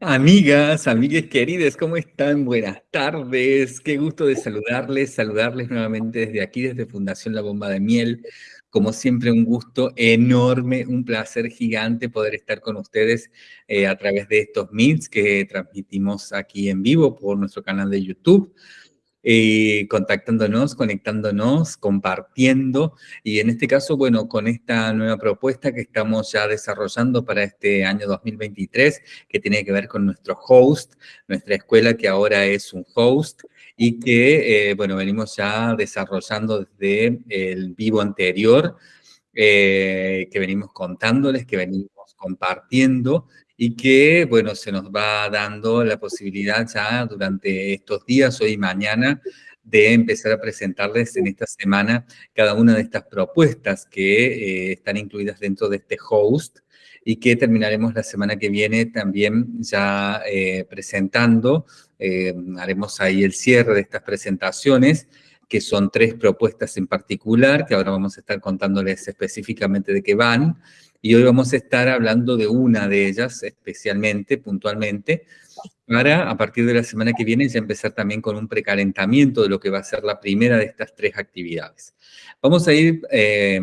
Amigas, amigas queridas, ¿cómo están? Buenas tardes. Qué gusto de saludarles, saludarles nuevamente desde aquí, desde Fundación La Bomba de Miel. Como siempre, un gusto enorme, un placer gigante poder estar con ustedes eh, a través de estos meets que transmitimos aquí en vivo por nuestro canal de YouTube. Eh, contactándonos, conectándonos, compartiendo. Y en este caso, bueno, con esta nueva propuesta que estamos ya desarrollando para este año 2023, que tiene que ver con nuestro host, nuestra escuela que ahora es un host y que, eh, bueno, venimos ya desarrollando desde el vivo anterior, eh, que venimos contándoles, que venimos compartiendo y que, bueno, se nos va dando la posibilidad ya durante estos días, hoy y mañana, de empezar a presentarles en esta semana cada una de estas propuestas que eh, están incluidas dentro de este host y que terminaremos la semana que viene también ya eh, presentando. Eh, haremos ahí el cierre de estas presentaciones que son tres propuestas en particular, que ahora vamos a estar contándoles específicamente de qué van, y hoy vamos a estar hablando de una de ellas especialmente, puntualmente, para a partir de la semana que viene ya empezar también con un precalentamiento de lo que va a ser la primera de estas tres actividades. Vamos a ir eh,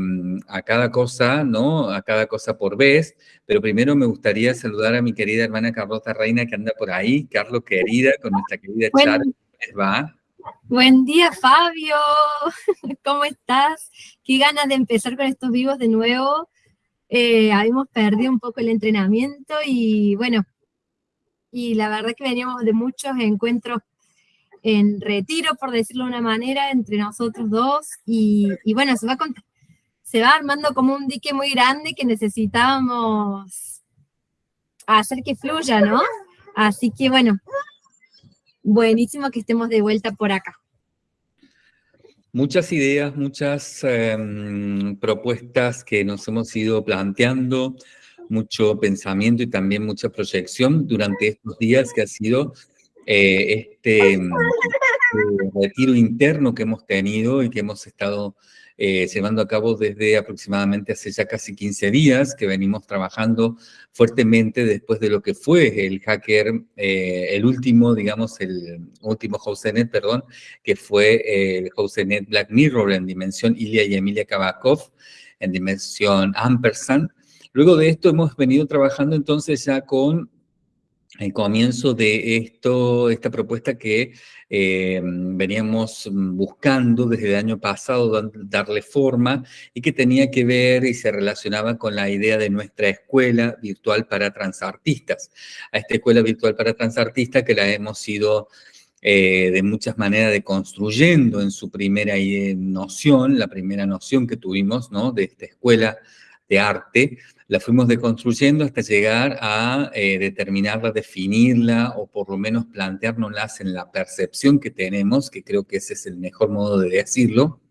a cada cosa, ¿no? A cada cosa por vez, pero primero me gustaría saludar a mi querida hermana Carlota Reina que anda por ahí. Carlos, querida, con nuestra querida Char, va? Buen día, Fabio. ¿Cómo estás? Qué ganas de empezar con estos vivos de nuevo. Eh, habíamos perdido un poco el entrenamiento y bueno, y la verdad que veníamos de muchos encuentros en retiro, por decirlo de una manera, entre nosotros dos, y, bueno, se va, se va armando como un dique muy grande que necesitábamos hacer que fluya, ¿no? Así que bueno, buenísimo que estemos de vuelta por acá. Muchas ideas, muchas em, propuestas que nos hemos ido planteando, mucho pensamiento y también mucha proyección durante estos días que ha sido eh, este, este, retiro interno que hemos tenido y que hemos estado eh, llevando a cabo desde aproximadamente hace ya casi 15 días, que venimos trabajando fuertemente después de lo que fue el hacker, eh, el último, digamos, el último Housenet, perdón, que fue el Housenet Black Mirror en dimensión Ilya y Emilia Kabakov, en dimensión Ampersand. Luego de esto hemos venido trabajando entonces ya con el comienzo de esto, esta propuesta que eh, veníamos buscando desde el año pasado, darle forma, y que tenía que ver y se relacionaba con la idea de nuestra escuela virtual para transartistas. A esta escuela virtual para transartistas que la hemos ido eh, de muchas maneras deconstruyendo en su primera eh, noción, la primera noción que tuvimos ¿no? de esta escuela de arte, la fuimos deconstruyendo hasta llegar a eh, determinarla, definirla o por lo menos planteárnoslas en la percepción que tenemos, que creo que ese es el mejor modo de decirlo,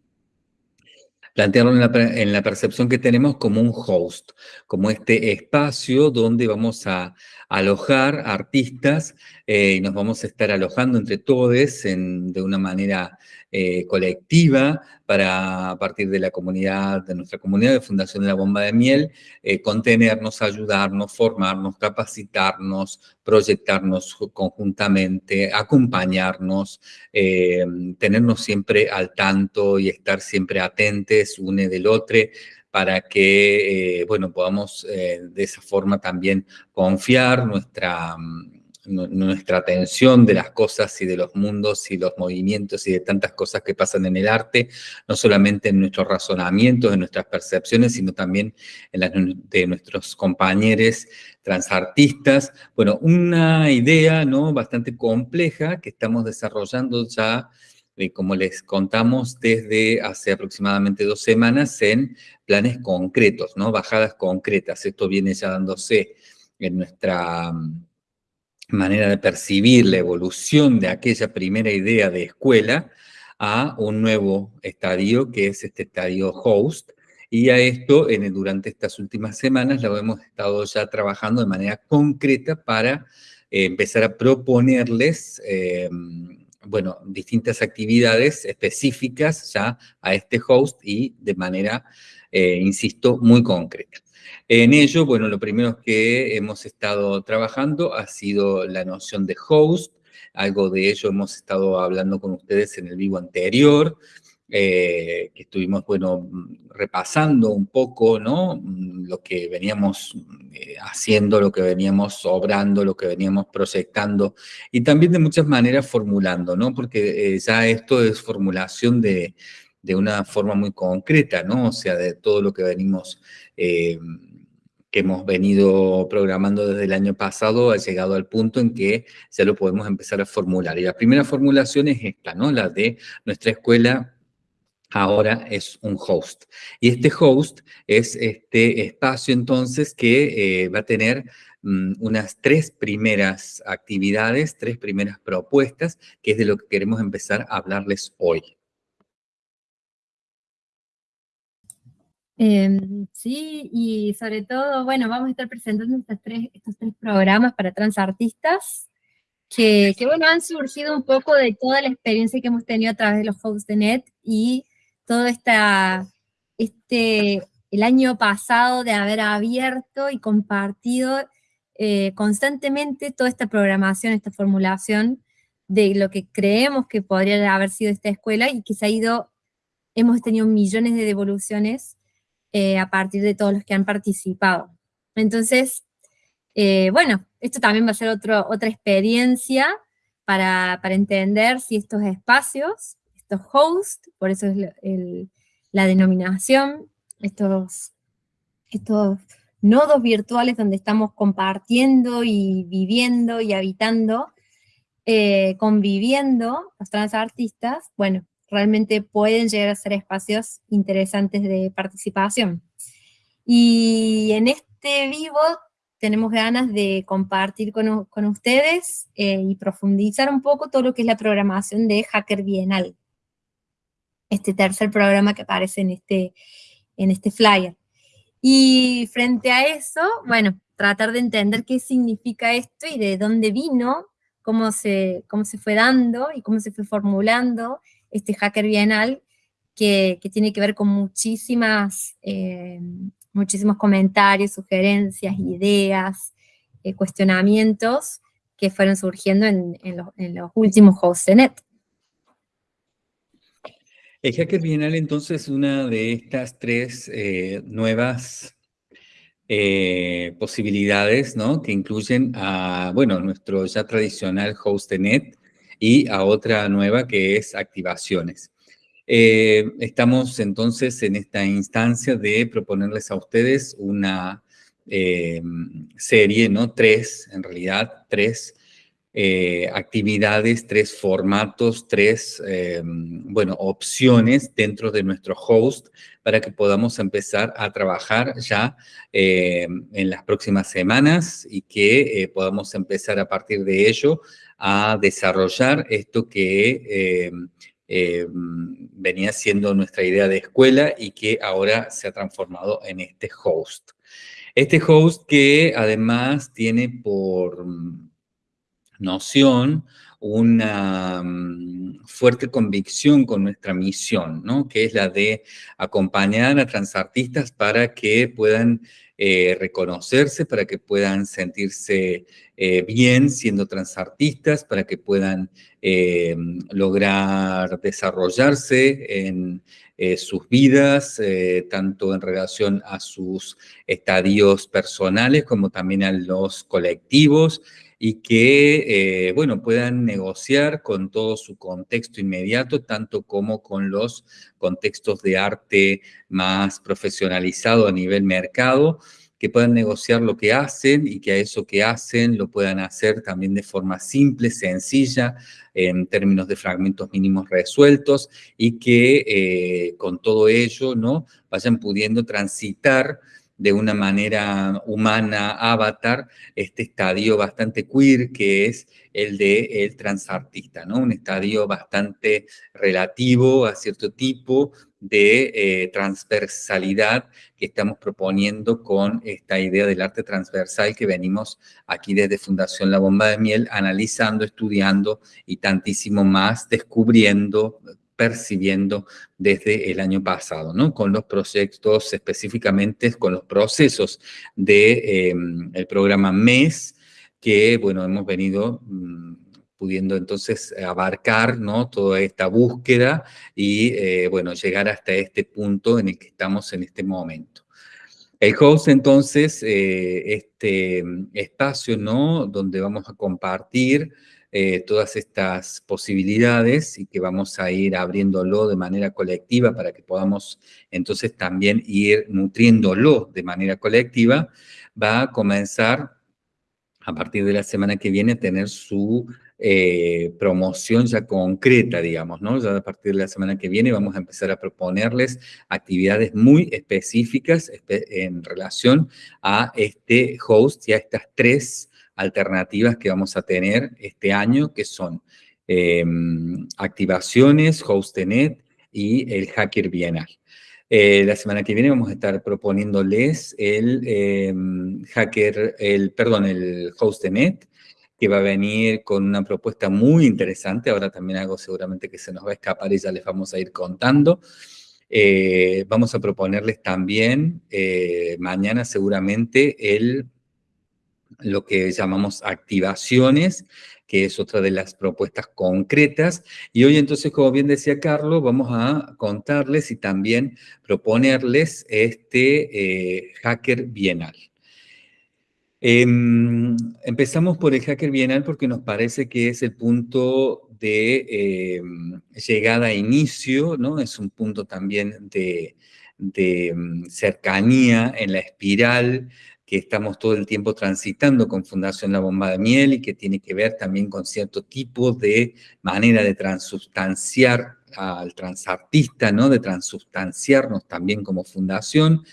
plantearlo en la, en la percepción que tenemos como un host, como este espacio donde vamos a alojar artistas eh, y nos vamos a estar alojando entre todos de una manera eh, colectiva para, a partir de la comunidad, de nuestra comunidad de Fundación de la Bomba de Miel, eh, contenernos, ayudarnos, formarnos, capacitarnos, proyectarnos conjuntamente, acompañarnos, tenernos siempre al tanto y estar siempre atentes une del otro, para que, bueno, podamos de esa forma también confiar nuestra, mm, nuestra atención de las cosas y de los mundos y los movimientos y de tantas cosas que pasan en el arte, no solamente en nuestros razonamientos, en nuestras percepciones, sino también en las de nuestros compañeros transartistas. Bueno, una idea ¿no? bastante compleja que estamos desarrollando ya como les contamos desde hace aproximadamente dos semanas, en planes concretos, ¿no? Bajadas concretas. Esto viene ya dándose en nuestra mm, manera de percibir la evolución de aquella primera idea de escuela a un nuevo estadio, que es este estadio host, y a esto, en, durante estas últimas semanas, lo hemos estado ya trabajando de manera concreta para eh, empezar a proponerles eh, bueno, distintas actividades específicas ya a este host y de manera, eh, insisto, muy concreta. En ello, bueno, lo primero que hemos estado trabajando ha sido la noción de host, algo de ello hemos estado hablando con ustedes en el vivo anterior, eh, que estuvimos, bueno, repasando un poco, ¿no? Lo que veníamos eh, haciendo, lo que veníamos obrando, lo que veníamos proyectando, y también de muchas maneras formulando, ¿no? Porque eh, ya esto es formulación de, de, una forma muy concreta, ¿no? O sea, de todo lo que venimos que hemos venido programando desde el año pasado ha llegado al punto en que ya lo podemos empezar a formular. Y la primera formulación es esta, ¿no? La de nuestra escuela ahora es un host. Y este host es este espacio entonces que eh, va a tener mm, unas tres primeras actividades, tres primeras propuestas, que es de lo que queremos empezar a hablarles hoy. Em, sí, y sobre todo, bueno, vamos a estar presentando estos tres, estos tres programas para transartistas, que, que, bueno, han surgido un poco de toda la experiencia que hemos tenido a través de los hosts de NET y todo esta, este, el año pasado de haber abierto y compartido eh, constantemente toda esta programación, esta formulación de lo que creemos que podría haber sido esta escuela y que se ha ido, hemos tenido millones de devoluciones eh, a partir de todos los que han participado. Entonces, eh, bueno, esto también va a ser otra experiencia para, para, entender si estos espacios, estos hosts, por eso es la denominación, estos, estos nodos virtuales donde estamos compartiendo y viviendo y habitando, eh, conviviendo los transartistas, bueno, realmente pueden llegar a ser espacios interesantes de participación. Y en este vivo tenemos ganas de compartir con, con ustedes eh, y profundizar un poco todo lo que es la programación de Hacker Bienal. Este tercer programa que aparece en este, en este flyer. Y frente a eso, bueno, tratar de entender qué significa esto y de dónde vino, cómo se, cómo se fue dando y cómo se fue formulando, este Hacker Bienal, que, tiene que ver con muchísimas, eh, muchísimos comentarios, sugerencias, ideas, eh, cuestionamientos que fueron surgiendo en, los, últimos hosts de NET. El Hacker Bienal entonces es una de estas tres eh, nuevas posibilidades, ¿no? Que incluyen a, bueno, nuestro ya tradicional host de NET, y a otra nueva que es activaciones. Eh, estamos entonces en esta instancia de proponerles a ustedes una eh, serie, ¿no? Tres, en realidad, tres eh, actividades, tres formatos, tres, bueno, opciones dentro de nuestro host para que podamos empezar a trabajar ya en las próximas semanas y que podamos empezar a partir de ello a desarrollar esto que eh, eh, venía siendo nuestra idea de escuela y que ahora se ha transformado en este host. Este host que además tiene por noción una mm, fuerte convicción con nuestra misión, ¿no? que es la de acompañar a transartistas para que puedan eh, reconocerse, para que puedan sentirse eh, bien siendo transartistas, para que puedan eh, lograr desarrollarse en sus vidas, tanto en relación a sus estadios personales como también a los colectivos, y que, bueno, puedan negociar con todo su contexto inmediato, tanto como con los contextos de arte más profesionalizado a nivel mercado, que puedan negociar lo que hacen y que a eso que hacen lo puedan hacer también de forma simple, sencilla, en términos de fragmentos mínimos resueltos y que eh, con todo ello ¿no? vayan pudiendo transitar de una manera humana, avatar, este estadio bastante queer que es el de el transartista, ¿no? Un estadio bastante relativo a cierto tipo de eh, transversalidad que estamos proponiendo con esta idea del arte transversal que venimos aquí desde Fundación La Bomba de Miel analizando, estudiando y tantísimo más, descubriendo percibiendo desde el año pasado, ¿no? Con los proyectos específicamente, con los procesos del de, em, el programa MES, que, bueno, hemos venido mm, pudiendo entonces abarcar, ¿no? Toda esta búsqueda y, eh, bueno, llegar hasta este punto en el que estamos en este momento. El host, entonces, eh, este espacio, ¿no? Donde vamos a compartir eh, todas estas posibilidades y que vamos a ir abriéndolo de manera colectiva para que podamos entonces también ir nutriéndolo de manera colectiva, va a comenzar a partir de la semana que viene a tener su eh, promoción ya concreta, digamos, ¿no? Ya a partir de la semana que viene vamos a empezar a proponerles actividades muy específicas en relación a este host y a estas tres alternativas que vamos a tener este año, que son em, activaciones, HostNet y el Hacker Bienal. Eh, la semana que viene vamos a estar proponiéndoles el em, hacker, el, perdón, el HostNet, que va a venir con una propuesta muy interesante. Ahora también algo seguramente que se nos va a escapar y ya les vamos a ir contando. Eh, vamos a proponerles también eh, mañana seguramente el, lo que llamamos activaciones, que es otra de las propuestas concretas. Y hoy entonces, como bien decía Carlos, vamos a contarles y también proponerles este eh, hacker bienal. Em, empezamos por el Hacker Bienal porque nos parece que es el punto de em, llegada a inicio, ¿no? Es un punto también de, em, cercanía en la espiral que estamos todo el tiempo transitando con Fundación La Bomba de Miel y que tiene que ver también con cierto tipo de manera de transubstanciar al transartista, ¿no? De transubstanciarnos también como fundación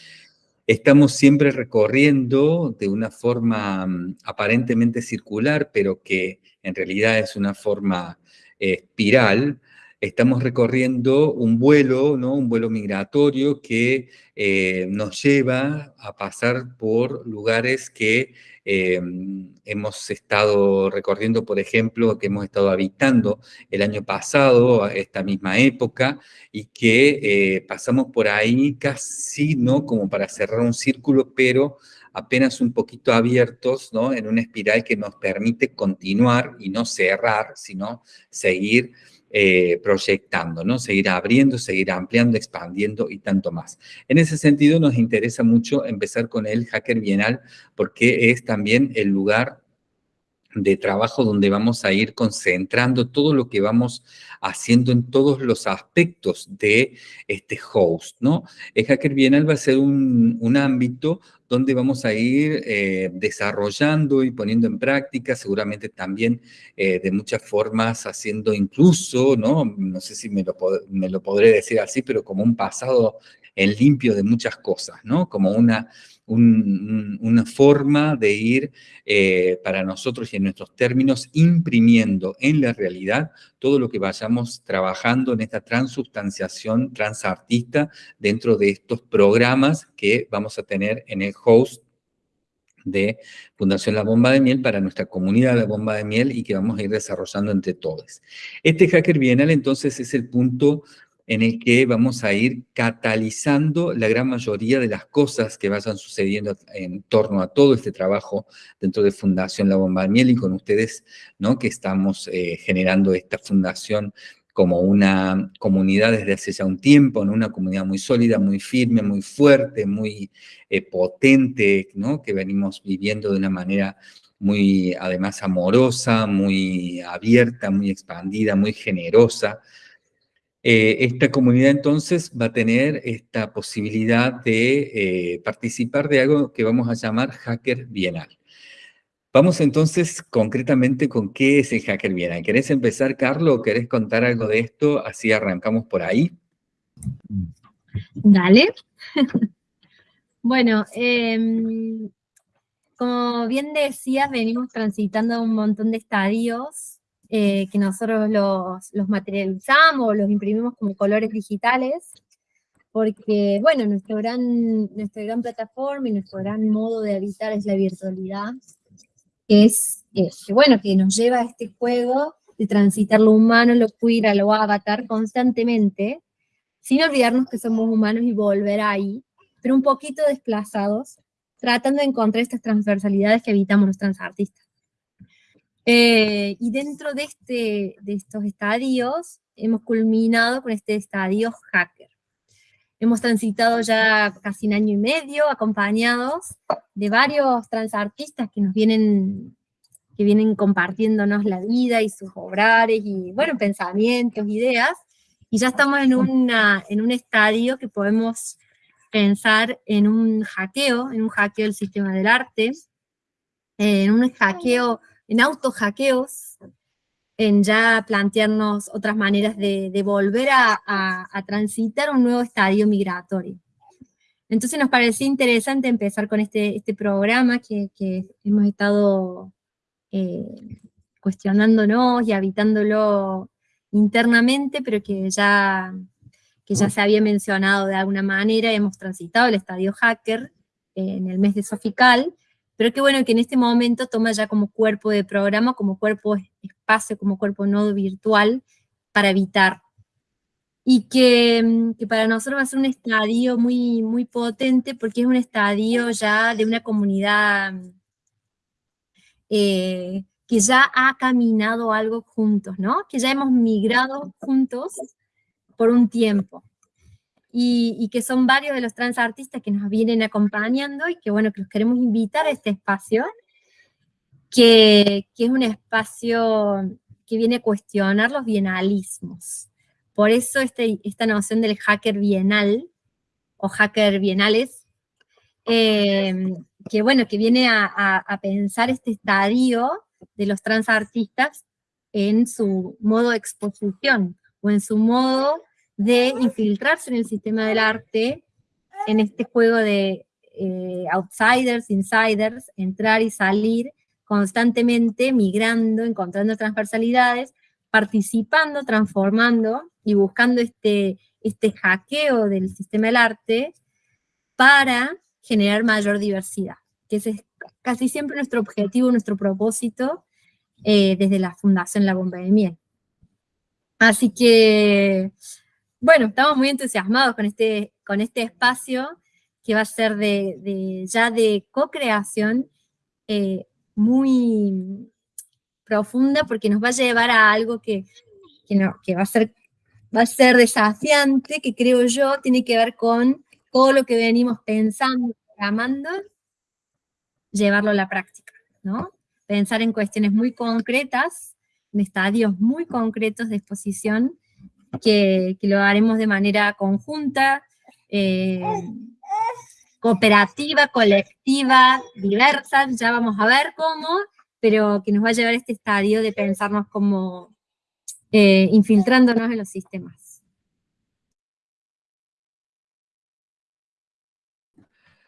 estamos siempre recorriendo de una forma mm, aparentemente circular, pero que en realidad es una forma eh, espiral, estamos recorriendo un vuelo, ¿no? un vuelo migratorio que eh, nos lleva a pasar por lugares que Em, hemos estado recorriendo, por ejemplo, que hemos estado habitando el año pasado, a esta misma época, y que eh, pasamos por ahí casi, ¿no? Como para cerrar un círculo, pero apenas un poquito abiertos, ¿no? En una espiral que nos permite continuar y no cerrar, sino seguir eh, proyectando, ¿no? Seguir abriendo, seguir ampliando, expandiendo y tanto más. En ese sentido nos interesa mucho empezar con el Hacker Bienal porque es también el lugar de trabajo donde vamos a ir concentrando todo lo que vamos haciendo en todos los aspectos de este host, ¿no? El Hacker Bienal va a ser un, un ámbito donde vamos a ir eh, desarrollando y poniendo en práctica, seguramente también eh, de muchas formas haciendo incluso, ¿no? No sé si me lo, me lo podré decir así, pero como un pasado en limpio de muchas cosas, ¿no? Como una una forma de ir eh, para nosotros y en nuestros términos imprimiendo en la realidad todo lo que vayamos trabajando en esta transubstanciación transartista dentro de estos programas que vamos a tener en el host de Fundación La Bomba de Miel para nuestra comunidad La Bomba de Miel y que vamos a ir desarrollando entre todos. Este Hacker Bienal entonces es el punto en el que vamos a ir catalizando la gran mayoría de las cosas que vayan sucediendo en torno a todo este trabajo dentro de Fundación La Bomba Miel y con ustedes, ¿no? que estamos eh, generando esta fundación como una comunidad desde hace ya un tiempo, ¿no? una comunidad muy sólida, muy firme, muy fuerte, muy eh, potente, ¿no? que venimos viviendo de una manera muy, además, amorosa, muy abierta, muy expandida, muy generosa, eh, esta comunidad entonces va a tener esta posibilidad de eh, participar de algo que vamos a llamar Hacker Bienal. Vamos entonces concretamente con qué es el Hacker Bienal. ¿Querés empezar, Carlos, o querés contar algo de esto? Así arrancamos por ahí. Dale. bueno, em, como bien decías, venimos transitando un montón de estadios eh, que nosotros los, los materializamos, los imprimimos como colores digitales, porque, bueno, nuestro gran, nuestra gran plataforma y nuestro gran modo de habitar es la virtualidad, que es, bueno, que nos lleva a este juego de transitar lo humano, lo queer, lo avatar constantemente, sin olvidarnos que somos humanos y volver ahí, pero un poquito desplazados, tratando de encontrar estas transversalidades que habitamos los transartistas. Eh, y dentro de, este, de estos estadios, hemos culminado con este estadio hacker. Hemos transitado ya casi un año y medio acompañados de varios transartistas que nos vienen, que vienen compartiéndonos la vida y sus obrares y, bueno, pensamientos, ideas, y ya estamos en, una, en un estadio que podemos pensar en un hackeo, en un hackeo del sistema del arte, en un hackeo, en autohackeos, en ya plantearnos otras maneras de, volver a, transitar un nuevo estadio migratorio. Entonces nos pareció interesante empezar con este, este programa que, hemos estado eh, cuestionándonos y habitándolo internamente, pero que ya, que ya se había mencionado de alguna manera, hemos transitado el estadio hacker en el mes de Sofical, pero que bueno, que en este momento toma ya como cuerpo de programa, como cuerpo espacio, como cuerpo nodo virtual, para evitar. Y que, que, para nosotros va a ser un estadio muy, muy potente, porque es un estadio ya de una comunidad eh, que ya ha caminado algo juntos, ¿no? Que ya hemos migrado juntos por un tiempo. Y, que son varios de los trans artistas que nos vienen acompañando y que, bueno, que los queremos invitar a este espacio, que, que es un espacio que viene a cuestionar los bienalismos. Por eso este, esta noción del hacker bienal, o hacker bienales, eh, que bueno, que viene a, a pensar este estadio de los transartistas en su modo de exposición o en su modo de infiltrarse en el sistema del arte, en este juego de eh, outsiders, insiders, entrar y salir constantemente, migrando, encontrando transversalidades, participando, transformando y buscando este, este hackeo del sistema del arte para generar mayor diversidad, que es casi siempre nuestro objetivo, nuestro propósito eh, desde la Fundación La Bomba de Miel. Así que, bueno, estamos muy entusiasmados con este, con este espacio que va a ser de, ya de co-creación eh, muy profunda porque nos va a llevar a algo que, que, va, a ser, va a ser desafiante, que creo yo tiene que ver con todo lo que venimos pensando, programando llevarlo a la práctica, ¿no? Pensar en cuestiones muy concretas, en estadios muy concretos de exposición, que, lo haremos de manera conjunta, eh, cooperativa, colectiva, diversa, ya vamos a ver cómo, pero que nos va a llevar a este estadio de pensarnos como eh, infiltrándonos en los sistemas.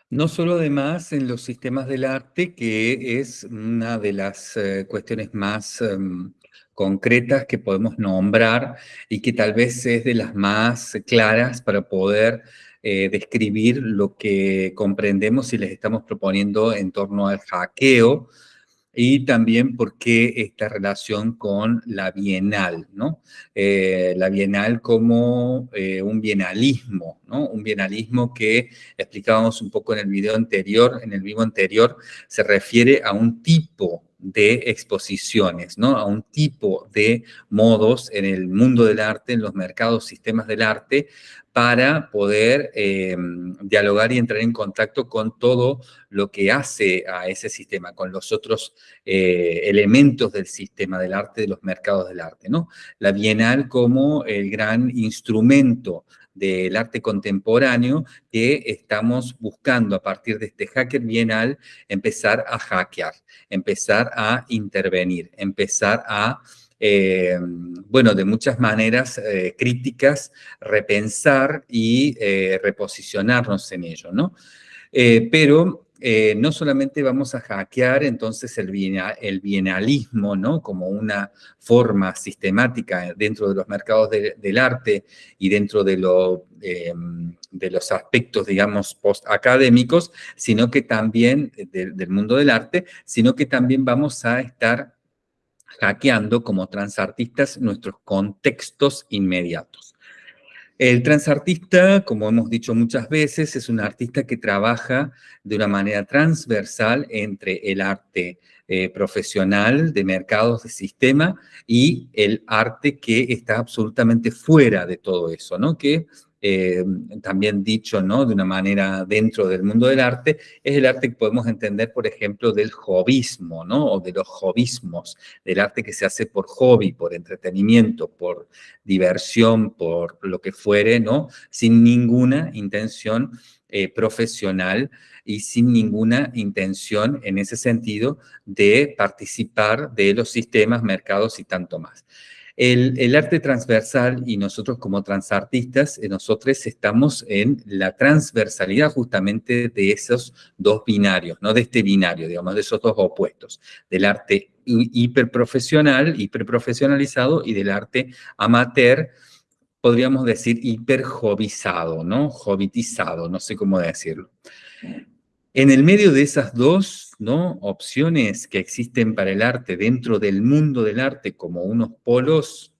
No solo además en los sistemas del arte, que es una de las eh, cuestiones más em, concretas que podemos nombrar y que tal vez es de las más claras para poder eh, describir lo que comprendemos y les estamos proponiendo en torno al hackeo, y también por qué esta relación con la bienal, ¿no? Eh, la bienal como eh, un bienalismo, ¿no? Un bienalismo que explicábamos un poco en el video anterior, en el vivo anterior, se refiere a un tipo de exposiciones, ¿no? A un tipo de modos en el mundo del arte, en los mercados, sistemas del arte, para poder eh, dialogar y entrar en contacto con todo lo que hace a ese sistema, con los otros eh, elementos del sistema del arte, de los mercados del arte, ¿no? La Bienal como el gran instrumento del arte contemporáneo que estamos buscando a partir de este hacker bienal empezar a hackear, empezar a intervenir, empezar a eh, bueno, de muchas maneras eh, críticas, repensar y eh, reposicionarnos en ello, ¿no? pero no solamente vamos a hackear entonces el, bienalismo, ¿no? Como una forma sistemática dentro de los mercados del arte y dentro de, lo, de los aspectos, digamos, post-académicos, sino que también del mundo del arte, sino que también vamos a estar hackeando como transartistas nuestros contextos inmediatos. El transartista, como hemos dicho muchas veces, es un artista que trabaja de una manera transversal entre el arte eh, profesional de mercados de sistema y el arte que está absolutamente fuera de todo eso, ¿no? Que eh, también dicho ¿no? de una manera dentro del mundo del arte, es el arte que podemos entender, por ejemplo, del hobbyismo, ¿no? o de los hobbyismos, del arte que se hace por hobby, por entretenimiento, por diversión, por lo que fuere, ¿no? sin ninguna intención eh, profesional y sin ninguna intención en ese sentido de participar de los sistemas, mercados y tanto más. El, arte transversal y nosotros como transartistas, eh, nosotros estamos en la transversalidad justamente de esos dos binarios, no de este binario, digamos, de esos dos opuestos, del arte hiperprofesional, hiperprofesionalizado y del arte amateur, podríamos decir hiperjovizado, ¿no? Jovitizado, no sé cómo decirlo. En el medio de esas dos ¿no? opciones que existen para el arte dentro del mundo del arte como unos polos,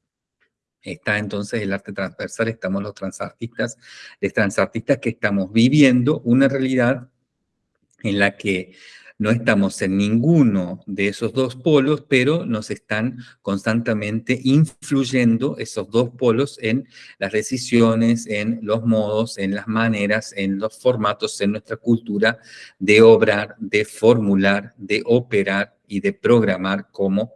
está entonces el arte transversal, estamos los transartistas, los transartistas que estamos viviendo una realidad en la que no estamos en ninguno de esos dos polos, pero nos están constantemente influyendo esos dos polos en las decisiones, en los modos, en las maneras, en los formatos, en nuestra cultura de obrar, de formular, de operar y de programar como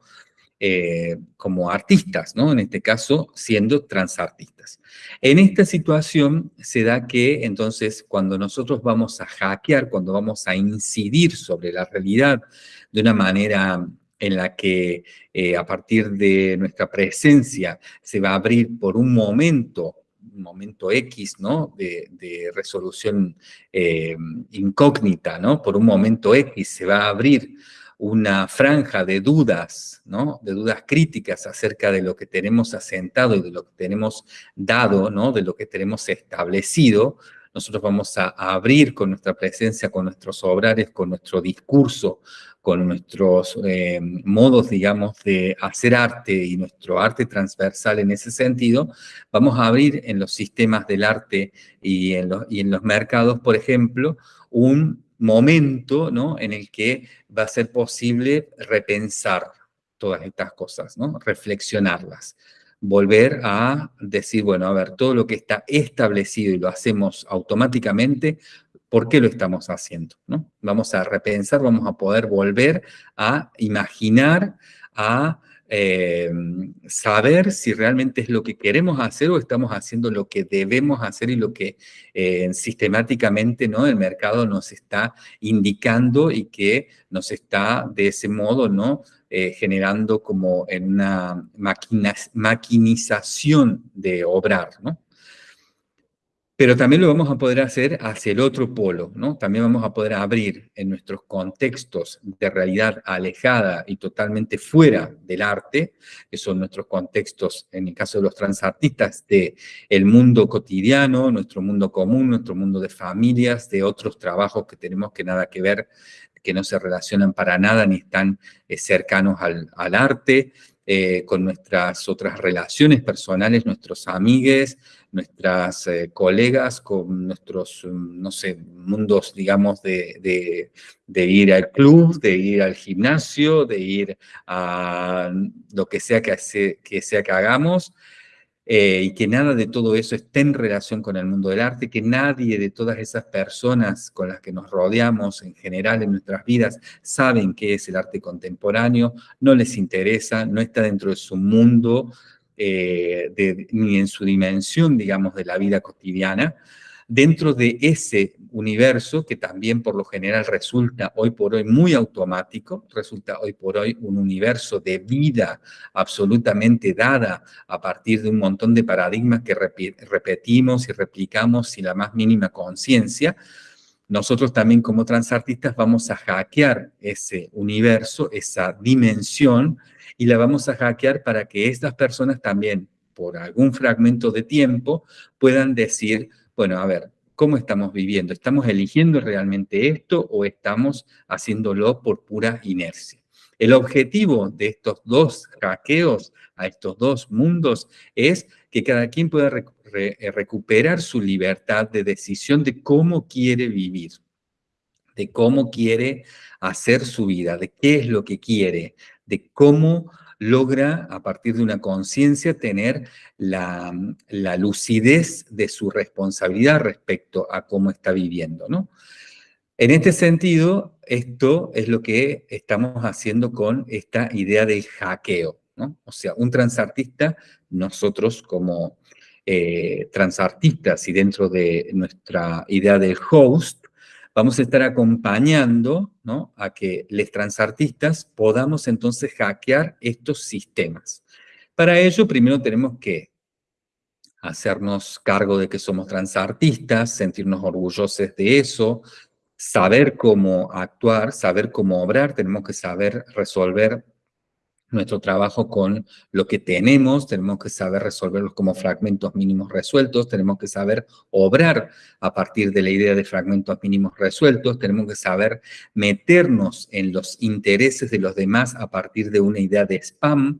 eh, como artistas, ¿no? En este caso, siendo transartistas. En esta situación se da que, entonces, cuando nosotros vamos a hackear, cuando vamos a incidir sobre la realidad de una manera en la que eh, a partir de nuestra presencia se va a abrir por un momento un momento X, ¿no? De, resolución eh, incógnita, ¿no? Por un momento X se va a abrir una franja de dudas, ¿no? de dudas críticas acerca de lo que tenemos asentado y de lo que tenemos dado, ¿no? de lo que tenemos establecido, nosotros vamos a, abrir con nuestra presencia, con nuestros obrares, con nuestro discurso, con nuestros eh, modos, digamos, de hacer arte y nuestro arte transversal en ese sentido, vamos a abrir en los sistemas del arte y en los, y en los mercados, por ejemplo, un momento ¿no? en el que va a ser posible repensar todas estas cosas, ¿no? reflexionarlas, volver a decir, bueno, a ver, todo lo que está establecido y lo hacemos automáticamente, ¿por qué lo estamos haciendo? ¿no? Vamos a repensar, vamos a poder volver a imaginar, a eh, saber si realmente es lo que queremos hacer o estamos haciendo lo que debemos hacer y lo que eh, sistemáticamente ¿no? el mercado nos está indicando y que nos está de ese modo ¿no? Eh, generando como en una maquinización de obrar. ¿no? Pero también lo vamos a poder hacer hacia el otro polo, ¿no? También vamos a poder abrir en nuestros contextos de realidad alejada y totalmente fuera del arte, que son nuestros contextos, en el caso de los transartistas, de el mundo cotidiano, nuestro mundo común, nuestro mundo de familias, de otros trabajos que tenemos que nada que ver, que no se relacionan para nada ni están eh, cercanos al, arte, eh, con nuestras otras relaciones personales, nuestros amigues, nuestras eh, colegas, con nuestros, mm, no sé, mundos, digamos, de, ir al club, de ir al gimnasio, de ir a lo que sea que, que, sea que hagamos, eh, y que nada de todo eso esté en relación con el mundo del arte, que nadie de todas esas personas con las que nos rodeamos en general en nuestras vidas saben qué es el arte contemporáneo, no les interesa, no está dentro de su mundo, eh, ni en su dimensión, digamos, de la vida cotidiana, dentro de ese universo que también por lo general resulta hoy por hoy muy automático, resulta hoy por hoy un universo de vida absolutamente dada a partir de un montón de paradigmas que repetimos y replicamos sin la más mínima conciencia, nosotros también como transartistas vamos a hackear ese universo, esa dimensión, y la vamos a hackear para que estas personas también, por algún fragmento de tiempo, puedan decir, bueno, a ver, ¿cómo estamos viviendo? ¿Estamos eligiendo realmente esto o estamos haciéndolo por pura inercia? El objetivo de estos dos hackeos a estos dos mundos es que cada quien pueda eh, recuperar su libertad de decisión de cómo quiere vivir, de cómo quiere hacer su vida, de qué es lo que quiere, de cómo logra, a partir de una conciencia, tener la, lucidez de su responsabilidad respecto a cómo está viviendo, ¿no? En este sentido, esto es lo que estamos haciendo con esta idea del hackeo, ¿no? O sea, un transartista, nosotros como eh, transartistas y dentro de nuestra idea del host, vamos a estar acompañando a que los transartistas podamos entonces hackear estos sistemas. Para ello, primero tenemos que hacernos cargo de que somos transartistas, sentirnos orgullosos de eso, saber cómo actuar, saber cómo obrar, tenemos que saber resolver nuestro trabajo con lo que tenemos, tenemos que saber resolverlos como fragmentos mínimos resueltos, tenemos que saber obrar a partir de la idea de fragmentos mínimos resueltos, tenemos que saber meternos en los intereses de los demás a partir de una idea de spam,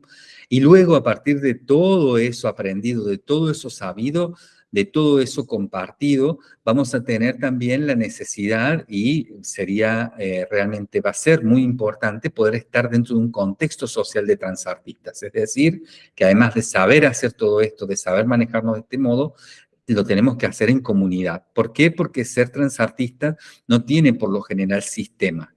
y luego a partir de todo eso aprendido, de todo eso sabido, de todo eso compartido, vamos a tener también la necesidad y sería eh, realmente, va a ser muy importante poder estar dentro de un contexto social de transartistas. Es decir, que además de saber hacer todo esto, de saber manejarnos de este modo, lo tenemos que hacer en comunidad. ¿Por qué? Porque ser transartista no tiene por lo general sistema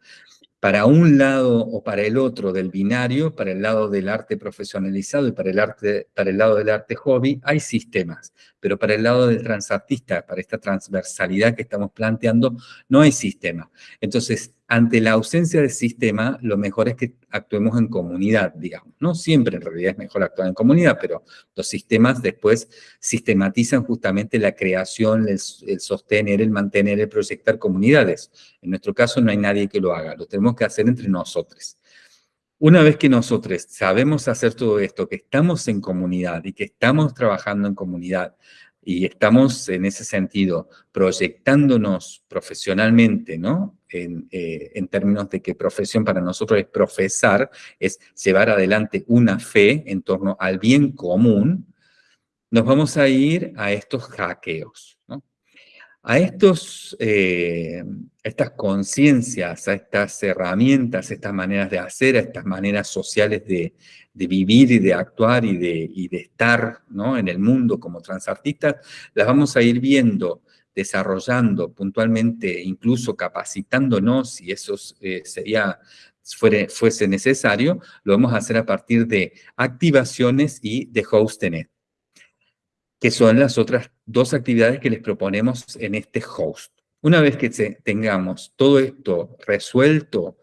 para un lado o para el otro del binario, para el lado del arte profesionalizado y para el, arte, para el lado del arte hobby, hay sistemas. Pero para el lado del transartista, para esta transversalidad que estamos planteando, no hay sistema. Entonces, ante la ausencia de sistema, lo mejor es que actuemos en comunidad, digamos. No siempre en realidad es mejor actuar en comunidad, pero los sistemas después sistematizan justamente la creación, el, sostener, el mantener, el proyectar comunidades. En nuestro caso no hay nadie que lo haga, lo tenemos que hacer entre nosotros. Una vez que nosotros sabemos hacer todo esto, que estamos en comunidad y que estamos trabajando en comunidad, y estamos en ese sentido proyectándonos profesionalmente, ¿no? Eh, en, términos de que profesión para nosotros es profesar, es llevar adelante una fe en torno al bien común, nos vamos a ir a estos hackeos, ¿no? A estos, eh, estas conciencias, a estas herramientas, a estas maneras de hacer, a estas maneras sociales de, de vivir y de actuar y de, de estar ¿no? en el mundo como transartistas, las vamos a ir viendo, desarrollando puntualmente, incluso capacitándonos, si eso eh, sería, fuese necesario, lo vamos a hacer a partir de activaciones y de hostnet, que son las otras dos actividades que les proponemos en este host. Una vez que tengamos todo esto resuelto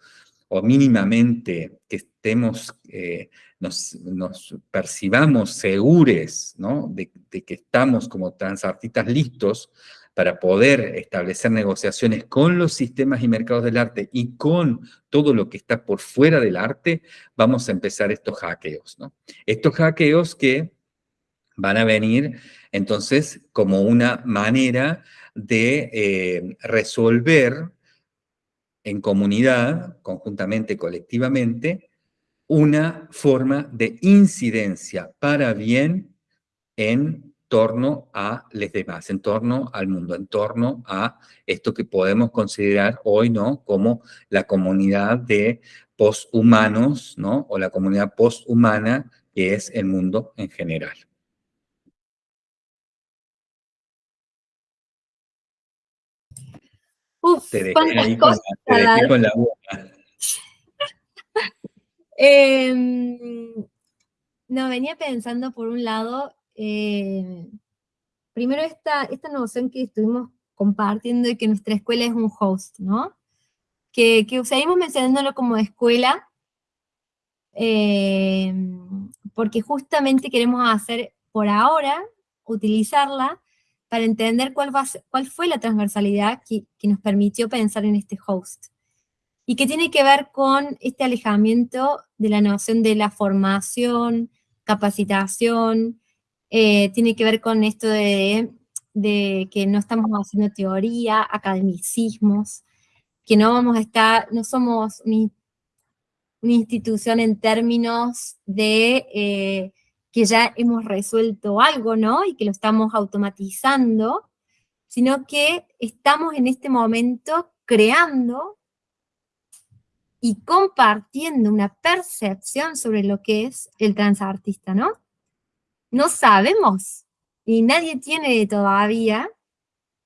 o mínimamente que estemos eh, nos, percibamos segures ¿no? de, que estamos como transartistas listos para poder establecer negociaciones con los sistemas y mercados del arte y con todo lo que está por fuera del arte, vamos a empezar estos hackeos. Estos hackeos que van a venir entonces como una manera de eh, resolver en comunidad, conjuntamente, colectivamente, una forma de incidencia para bien en torno a los demás, en torno al mundo, en torno a esto que podemos considerar hoy, ¿no? Como la comunidad de posthumanos, ¿no? O la comunidad posthumana que es el mundo en general. Uf, te dejé ahí con la, Em, no, venía pensando por un lado, eh, primero esta, esta noción que estuvimos compartiendo de que nuestra escuela es un host, ¿no? Que, que seguimos mencionándolo como escuela, em, porque justamente queremos hacer por ahora, utilizarla para entender cuál, va cuál fue la transversalidad que, que nos permitió pensar en este host y que tiene que ver con este alejamiento de la noción de la formación, capacitación, eh, tiene que ver con esto de, que no estamos haciendo teoría, academicismos, que no vamos a estar, no somos una institución en términos de eh, que ya hemos resuelto algo, ¿no? Y que lo estamos automatizando, sino que estamos en este momento creando y compartiendo una percepción sobre lo que es el transartista, ¿no? No sabemos, y nadie tiene todavía,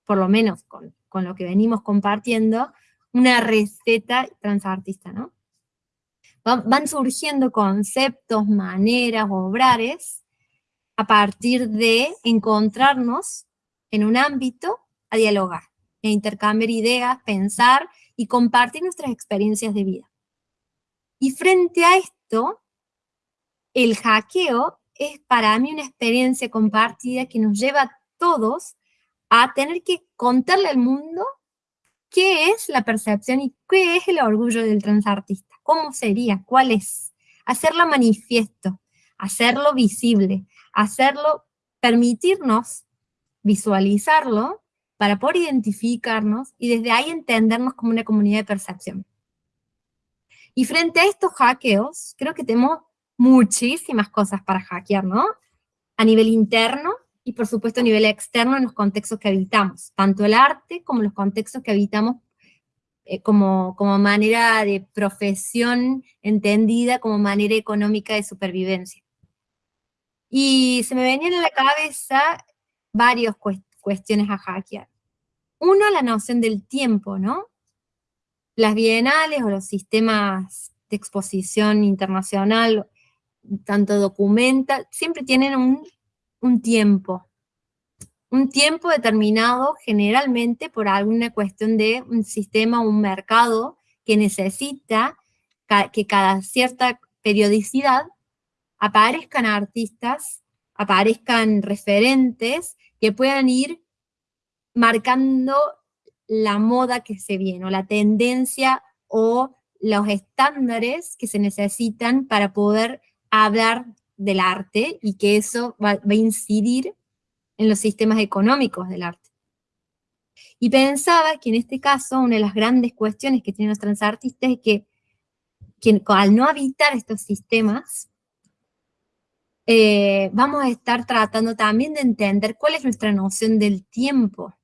por lo menos con, con lo que venimos compartiendo, una receta transartista, ¿no? Van surgiendo conceptos, maneras, obrares, a partir de encontrarnos en un ámbito a dialogar, a intercambiar ideas, pensar y compartir nuestras experiencias de vida. Y frente a esto, el hackeo es para mí una experiencia compartida que nos lleva a todos a tener que contarle al mundo qué es la percepción y qué es el orgullo del transartista. ¿Cómo sería? ¿Cuál es? Hacerlo manifiesto, hacerlo visible, hacerlo, permitirnos visualizarlo para poder identificarnos y desde ahí entendernos como una comunidad de percepción. Y frente a estos hackeos, creo que tenemos muchísimas cosas para hackear, ¿no? A nivel interno y por supuesto a nivel externo en los contextos que habitamos, tanto el arte como los contextos que habitamos eh, como, como manera de profesión entendida como manera económica de supervivencia. Y se me venían a la cabeza varias cuestiones a hackear. Uno, la noción del tiempo, ¿no? Las bienales o los sistemas de exposición internacional, tanto documenta, siempre tienen un, un tiempo. Un tiempo determinado generalmente por alguna cuestión de un sistema o un mercado que necesita que cada cierta periodicidad aparezcan artistas, aparezcan referentes que puedan ir marcando la moda que se viene, o la tendencia o los estándares que se necesitan para poder hablar del arte y que eso va, va a incidir en los sistemas económicos del arte. Y pensaba que en este caso una de las grandes cuestiones que tienen los transartistas es que, al no habitar estos sistemas, eh, vamos a estar tratando también de entender cuál es nuestra noción del tiempo.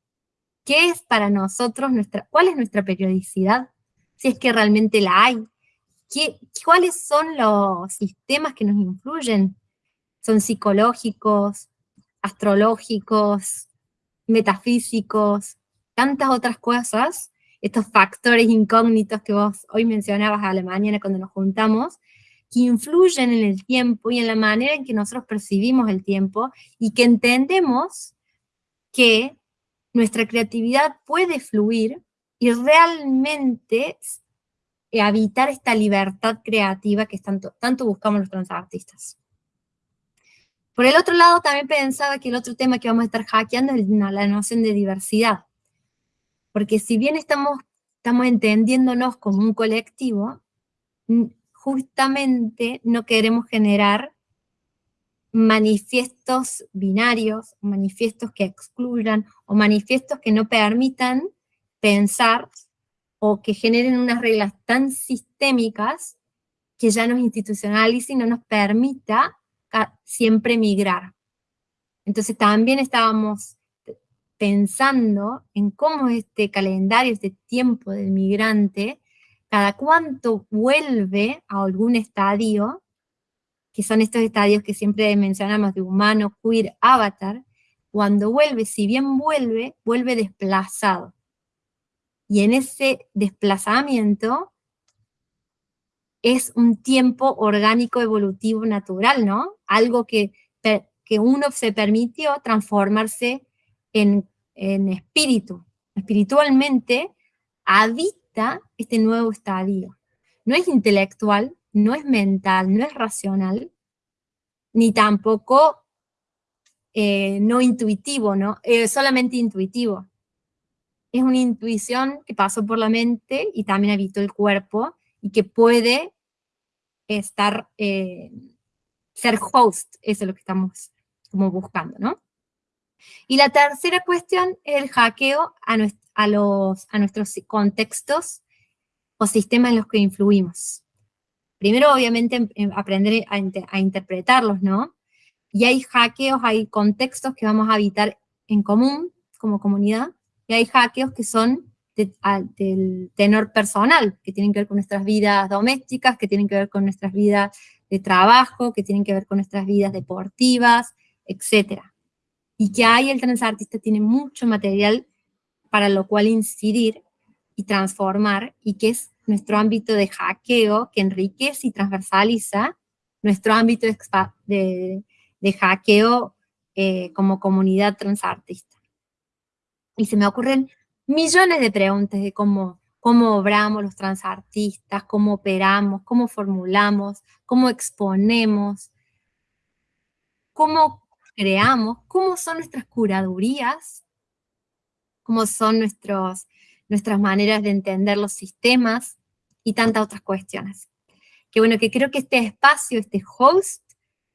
¿Qué es para nosotros nuestra, cuál es nuestra periodicidad? Si es que realmente la hay. ¿Qué, ¿Cuáles son los sistemas que nos influyen? ¿Son psicológicos? astrológicos, metafísicos, tantas otras cosas, estos factores incógnitos que vos hoy mencionabas a la mañana cuando nos juntamos, que influyen en el tiempo y en la manera en que nosotros percibimos el tiempo y que entendemos que nuestra creatividad puede fluir y realmente habitar esta libertad creativa que tanto, tanto buscamos los transartistas. Por el otro lado, también pensaba que el otro tema que vamos a estar hackeando es la noción de diversidad. Porque si bien estamos, estamos entendiéndonos como un colectivo, justamente no queremos generar manifiestos binarios, manifiestos que excluyan, o manifiestos que no permitan pensar o que generen unas reglas tan sistémicas que ya nos institucionalicen y no nos permita siempre migrar. Entonces también estábamos pensando en cómo este calendario, este tiempo del migrante, cada cuánto vuelve a algún estadio, que son estos estadios que siempre mencionamos de humano, queer, avatar, cuando vuelve, si bien vuelve, vuelve desplazado. Y en ese desplazamiento es un tiempo orgánico, evolutivo, natural, ¿no? Algo que, que uno se permitió transformarse en, en espíritu. Espiritualmente habita este nuevo estadio. No es intelectual, no es mental, no es racional, ni tampoco eh, no intuitivo, ¿no? Eh, solamente intuitivo. Es una intuición que pasó por la mente y también habitó el cuerpo y que puede estar, eh, ser host, eso es lo que estamos como buscando, ¿no? Y la tercera cuestión es el hackeo a, a, los, a nuestros contextos o sistemas en los que influimos. primero obviamente em, em, aprender a, a interpretarlos, ¿no? Y hay hackeos, hay contextos que vamos a habitar en común como comunidad, y hay hackeos que son del tenor personal, que tienen que ver con nuestras vidas domésticas, que tienen que ver con nuestras vidas de trabajo, que tienen que ver con nuestras vidas deportivas, etc. Y que ahí el transartista tiene mucho material para lo cual incidir y transformar, y que es nuestro ámbito de hackeo que enriquece y transversaliza nuestro ámbito de, de, hackeo eh, como comunidad transartista. Y se me ocurren millones de preguntas de cómo, cómo obramos los transartistas, cómo operamos, cómo formulamos, cómo exponemos, cómo creamos, cómo son nuestras curadurías, cómo son nuestros, nuestras maneras de entender los sistemas y tantas otras cuestiones. Que bueno, que creo que este espacio, este host,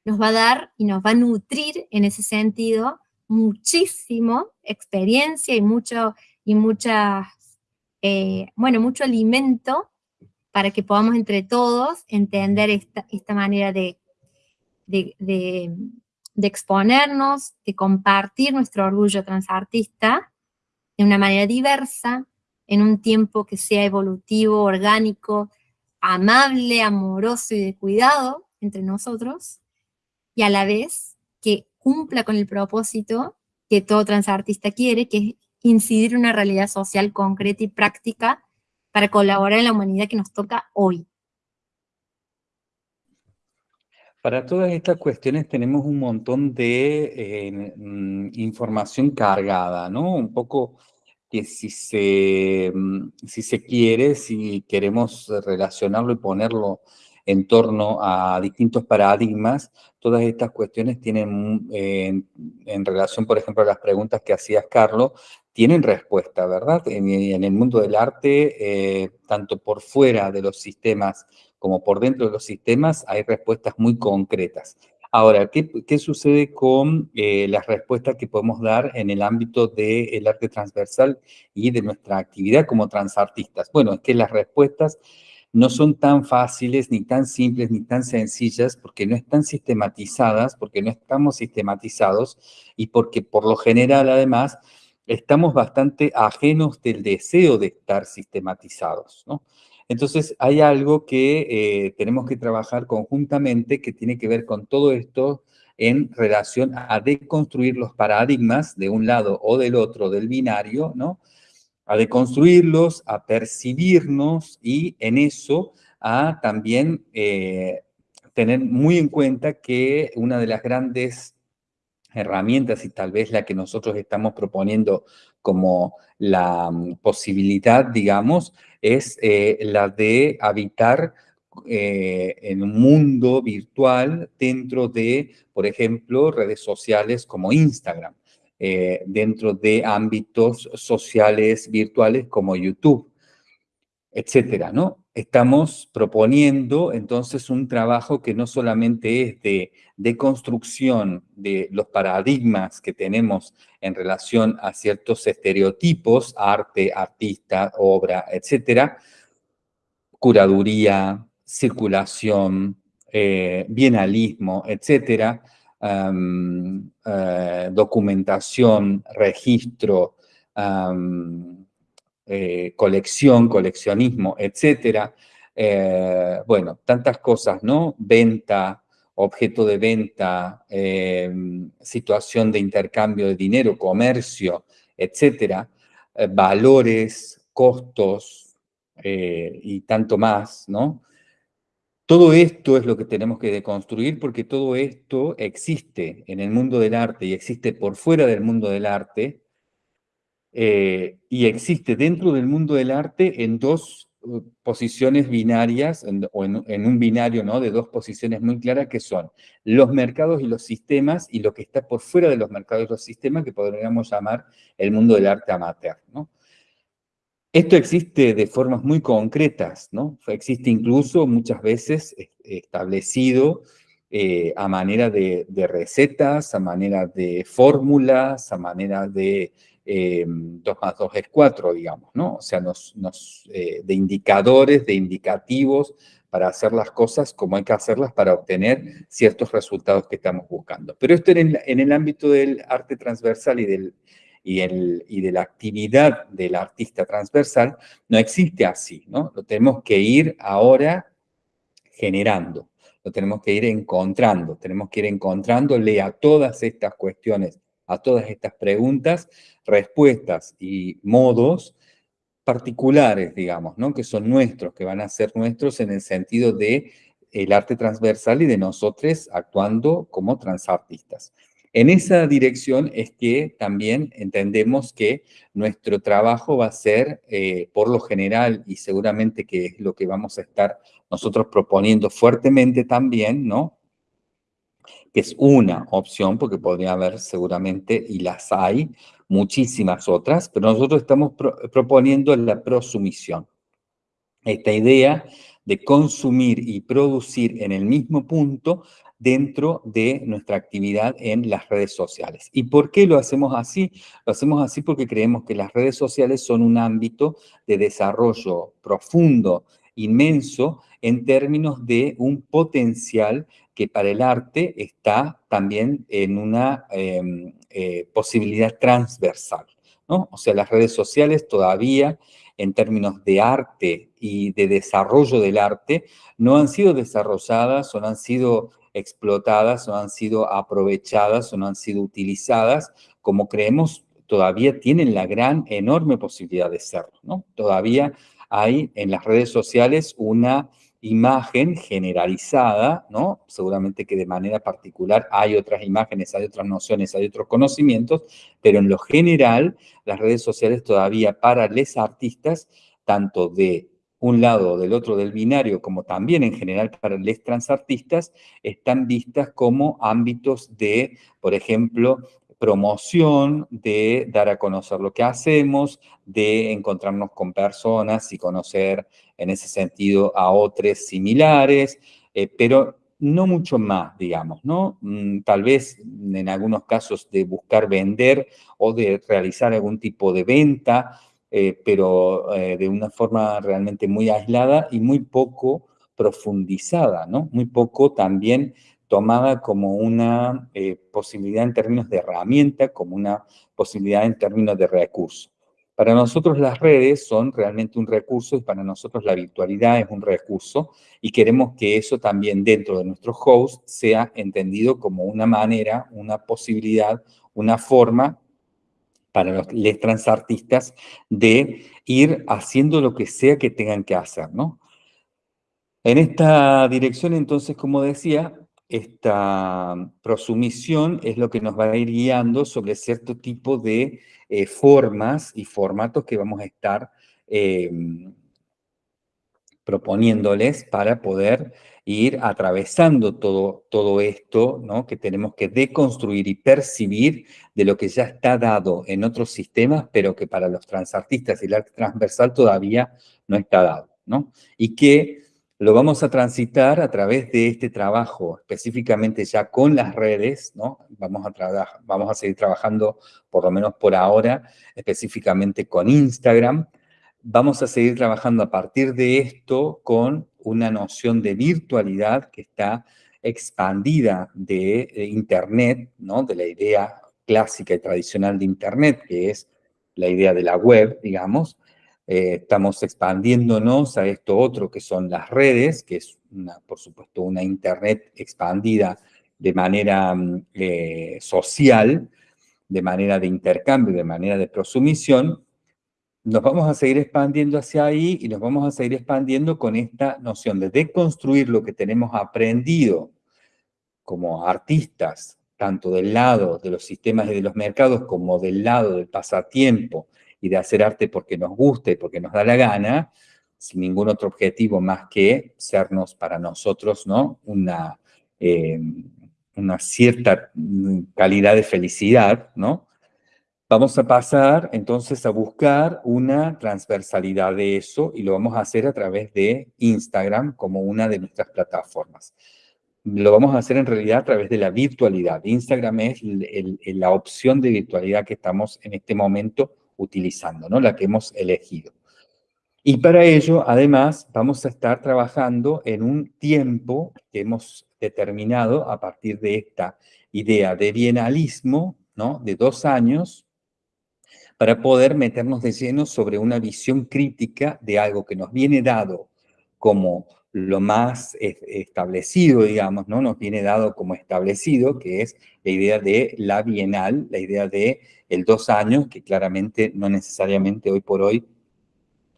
nos va a dar y nos va a nutrir en ese sentido muchísimo experiencia y mucho y muchas, eh, bueno, mucho alimento para que podamos entre todos entender esta, esta manera de, de, de, exponernos, de compartir nuestro orgullo transartista de una manera diversa, en un tiempo que sea evolutivo, orgánico, amable, amoroso y de cuidado entre nosotros, y a la vez que cumpla con el propósito que todo transartista quiere, que es incidir en una realidad social concreta y práctica para colaborar en la humanidad que nos toca hoy. Para todas estas cuestiones tenemos un montón de eh, mm, información cargada, ¿no? Un poco que si se, mm, si se quiere, si queremos relacionarlo y ponerlo en torno a distintos paradigmas, todas estas cuestiones tienen, eh, en, relación, por ejemplo, a las preguntas que hacías, Carlos, tienen respuesta, ¿verdad? En, el mundo del arte, eh, tanto por fuera de los sistemas como por dentro de los sistemas, hay respuestas muy concretas. Ahora, ¿qué, sucede con eh, las respuestas que podemos dar en el ámbito del arte transversal y de nuestra actividad como transartistas? Bueno, es que las respuestas no son tan fáciles, ni tan simples, ni tan sencillas, porque no están sistematizadas, porque no estamos sistematizados y porque por lo general, además, estamos bastante ajenos del deseo de estar sistematizados, ¿no? Entonces, hay algo que eh, tenemos que trabajar conjuntamente que tiene que ver con todo esto en relación a deconstruir los paradigmas de un lado o del otro del binario, ¿no? A deconstruirlos, a percibirnos y en eso a también eh, tener muy en cuenta que una de las grandes herramientas y tal vez la que nosotros estamos proponiendo como la mm, posibilidad, digamos, es eh, la de habitar eh, en un mundo virtual dentro de, por ejemplo, redes sociales como Instagram, eh, dentro de ámbitos sociales virtuales como YouTube, etcétera, ¿no? estamos proponiendo entonces un trabajo que no solamente es de, construcción de los paradigmas que tenemos en relación a ciertos estereotipos, arte, artista, obra, etcétera, curaduría, circulación, eh, bienalismo, etcétera, eh, documentación, registro, eh, colección, coleccionismo, etcétera. Eh, bueno, tantas cosas, ¿no? Venta, objeto de venta, em, situación de intercambio de dinero, comercio, etcétera, valores, costos y tanto más, ¿no? Todo esto es lo que tenemos que deconstruir porque todo esto existe en el mundo del arte y existe por fuera del mundo del arte eh, y existe dentro del mundo del arte en dos uh, posiciones binarias, o en, un binario ¿no? de dos posiciones muy claras que son los mercados y los sistemas y lo que está por fuera de los mercados y los sistemas que podríamos llamar el mundo del arte amateur. ¿no? Esto existe de formas muy concretas, ¿no? existe incluso muchas veces establecido eh, a manera de, de, recetas, a manera de fórmulas, a manera de 2 eh, más 2 es 4, digamos, ¿no? O sea, nos, eh, de indicadores, de indicativos para hacer las cosas como hay que hacerlas para obtener ciertos resultados que estamos buscando. Pero esto en el, ámbito del arte transversal y, del, y, el, y de la actividad del artista transversal no existe así, ¿no? Lo tenemos que ir ahora generando, lo tenemos que ir encontrando, tenemos que ir encontrándole a todas estas cuestiones, a todas estas preguntas, respuestas y modos particulares, digamos, ¿no? que son nuestros, que van a ser nuestros en el sentido de el arte transversal y de nosotros actuando como transartistas. En esa dirección es que también entendemos que nuestro trabajo va a ser, eh, por lo general, y seguramente que es lo que vamos a estar nosotros proponiendo fuertemente también, ¿no? Que es una opción, porque podría haber seguramente, y las hay, muchísimas otras, pero nosotros estamos proponiendo la prosumisión. Esta idea de consumir y producir en el mismo punto dentro de nuestra actividad en las redes sociales. ¿Y por qué lo hacemos así? Lo hacemos así porque creemos que las redes sociales son un ámbito de desarrollo profundo, inmenso, en términos de un potencial que para el arte está también en una em, eh, posibilidad transversal. O sea, las redes sociales todavía en términos de arte y de desarrollo del arte no han sido desarrolladas o no han sido explotadas o han sido aprovechadas o no han sido utilizadas como creemos todavía tienen la gran, enorme posibilidad de serlo. Todavía hay en las redes sociales una imagen generalizada, ¿no? Seguramente que de manera particular hay otras imágenes, hay otras nociones, hay otros conocimientos, pero en lo general las redes sociales todavía para los artistas, tanto de un lado o del otro del binario, como también en general para los transartistas, están vistas como ámbitos de, por ejemplo, promoción, de dar a conocer lo que hacemos, de encontrarnos con personas y conocer en ese sentido a otros similares, eh, pero no mucho más, digamos, ¿no? Mm, tal vez en algunos casos de buscar vender o de realizar algún tipo de venta, eh, pero eh, de una forma realmente muy aislada y muy poco profundizada, ¿no? Muy poco también tomada como una eh, posibilidad en términos de herramienta, como una posibilidad en términos de recurso. Para nosotros las redes son realmente un recurso y para nosotros la virtualidad es un recurso y queremos que eso también dentro de nuestro host sea entendido como una manera, una posibilidad, una forma para los transartistas de ir haciendo lo que sea que tengan que hacer, ¿no? En esta dirección, entonces, como decía, esta prosumisión es lo que nos va a ir guiando sobre cierto tipo de eh, formas y formatos que vamos a estar em, proponiéndoles para poder ir atravesando todo, todo esto ¿no? que tenemos que deconstruir y percibir de lo que ya está dado en otros sistemas, pero que para los transartistas y el arte transversal todavía no está dado. ¿no? Y que lo vamos a transitar a través de este trabajo, específicamente ya con las redes, ¿no? Vamos a, vamos a seguir trabajando, por lo menos por ahora, específicamente con Instagram. Vamos a seguir trabajando a partir de esto con una noción de virtualidad que está expandida de Internet, ¿no? De la idea clásica y tradicional de Internet, que es la idea de la web, digamos, eh, estamos expandiéndonos a esto otro que son las redes, que es, por supuesto, una Internet expandida de manera mm, eh, social, de manera de intercambio, de manera de prosumisión, nos vamos a seguir expandiendo hacia ahí y nos vamos a seguir expandiendo con esta noción de deconstruir lo que tenemos aprendido como artistas, tanto del lado de los sistemas y de los mercados como del lado del pasatiempo y de hacer arte porque nos gusta y porque nos da la gana, sin ningún otro objetivo más que sernos para nosotros ¿no? una, eh, una cierta calidad de felicidad, ¿no? Vamos a pasar entonces a buscar una transversalidad de eso y lo vamos a hacer a través de Instagram como una de nuestras plataformas. Lo vamos a hacer en realidad a través de la virtualidad. Instagram es la opción de virtualidad que estamos en este momento utilizando, ¿no? La que hemos elegido. Y para ello, además, vamos a estar trabajando en un tiempo que hemos determinado a partir de esta idea de bienalismo, ¿no? de dos años, para poder meternos de lleno sobre una visión crítica de algo que nos viene dado como lo más establecido, digamos, ¿no? Nos viene dado como establecido, que es la idea de la bienal, la idea de el dos años, que claramente no necesariamente hoy por hoy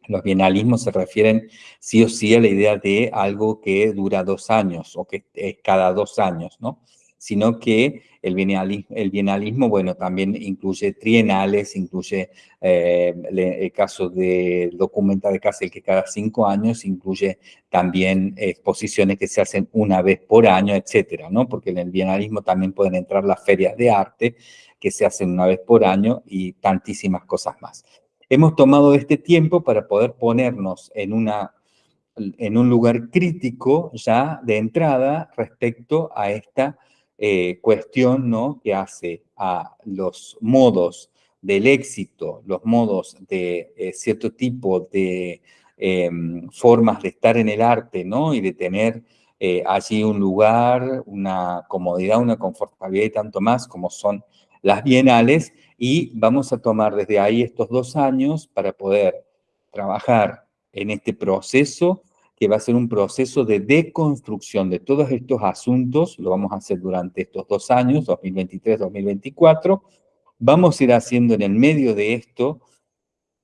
los bienalismos se refieren sí o sí a la idea de algo que dura dos años o que es cada dos años, ¿no? Sino que el bienalismo, el bueno, también incluye trienales, incluye eh, el caso de documenta de Castle que cada cinco años, incluye también exposiciones que se hacen una vez por año, etcétera, ¿no? Porque en el bienalismo también pueden entrar las ferias de arte que se hacen una vez por año y tantísimas cosas más. Hemos tomado este tiempo para poder ponernos en, una, en un lugar crítico ya de entrada respecto a esta eh, cuestión ¿no? que hace a los modos del éxito, los modos de eh, cierto tipo de em, formas de estar en el arte ¿no? y de tener eh, allí un lugar, una comodidad, una confortabilidad y tanto más como son las bienales, y vamos a tomar desde ahí estos dos años para poder trabajar en este proceso que va a ser un proceso de deconstrucción de todos estos asuntos, lo vamos a hacer durante estos dos años, 2023-2024, vamos a ir haciendo en el medio de esto,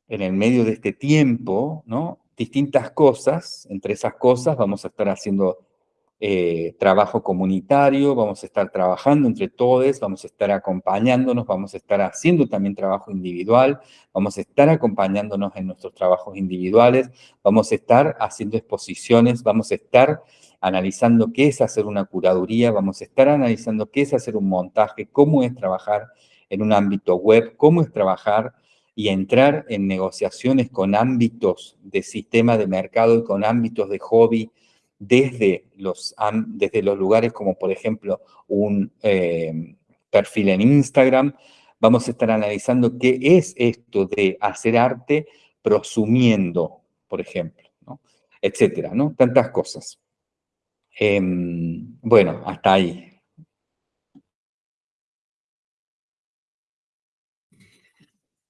en el medio de este tiempo, ¿no? distintas cosas, entre esas cosas vamos a estar haciendo eh, trabajo comunitario, vamos a estar trabajando entre todos, vamos a estar acompañándonos, vamos a estar haciendo también trabajo individual, vamos a estar acompañándonos en nuestros trabajos individuales, vamos a estar haciendo exposiciones, vamos a estar analizando qué es hacer una curaduría, vamos a estar analizando qué es hacer un montaje, cómo es trabajar en un ámbito web, cómo es trabajar y entrar en negociaciones con ámbitos de sistema de mercado y con ámbitos de hobby, desde los, desde los lugares como por ejemplo un eh, perfil en Instagram, vamos a estar analizando qué es esto de hacer arte prosumiendo, por ejemplo, etcétera, ¿no? Tantas cosas. Em, bueno, hasta ahí.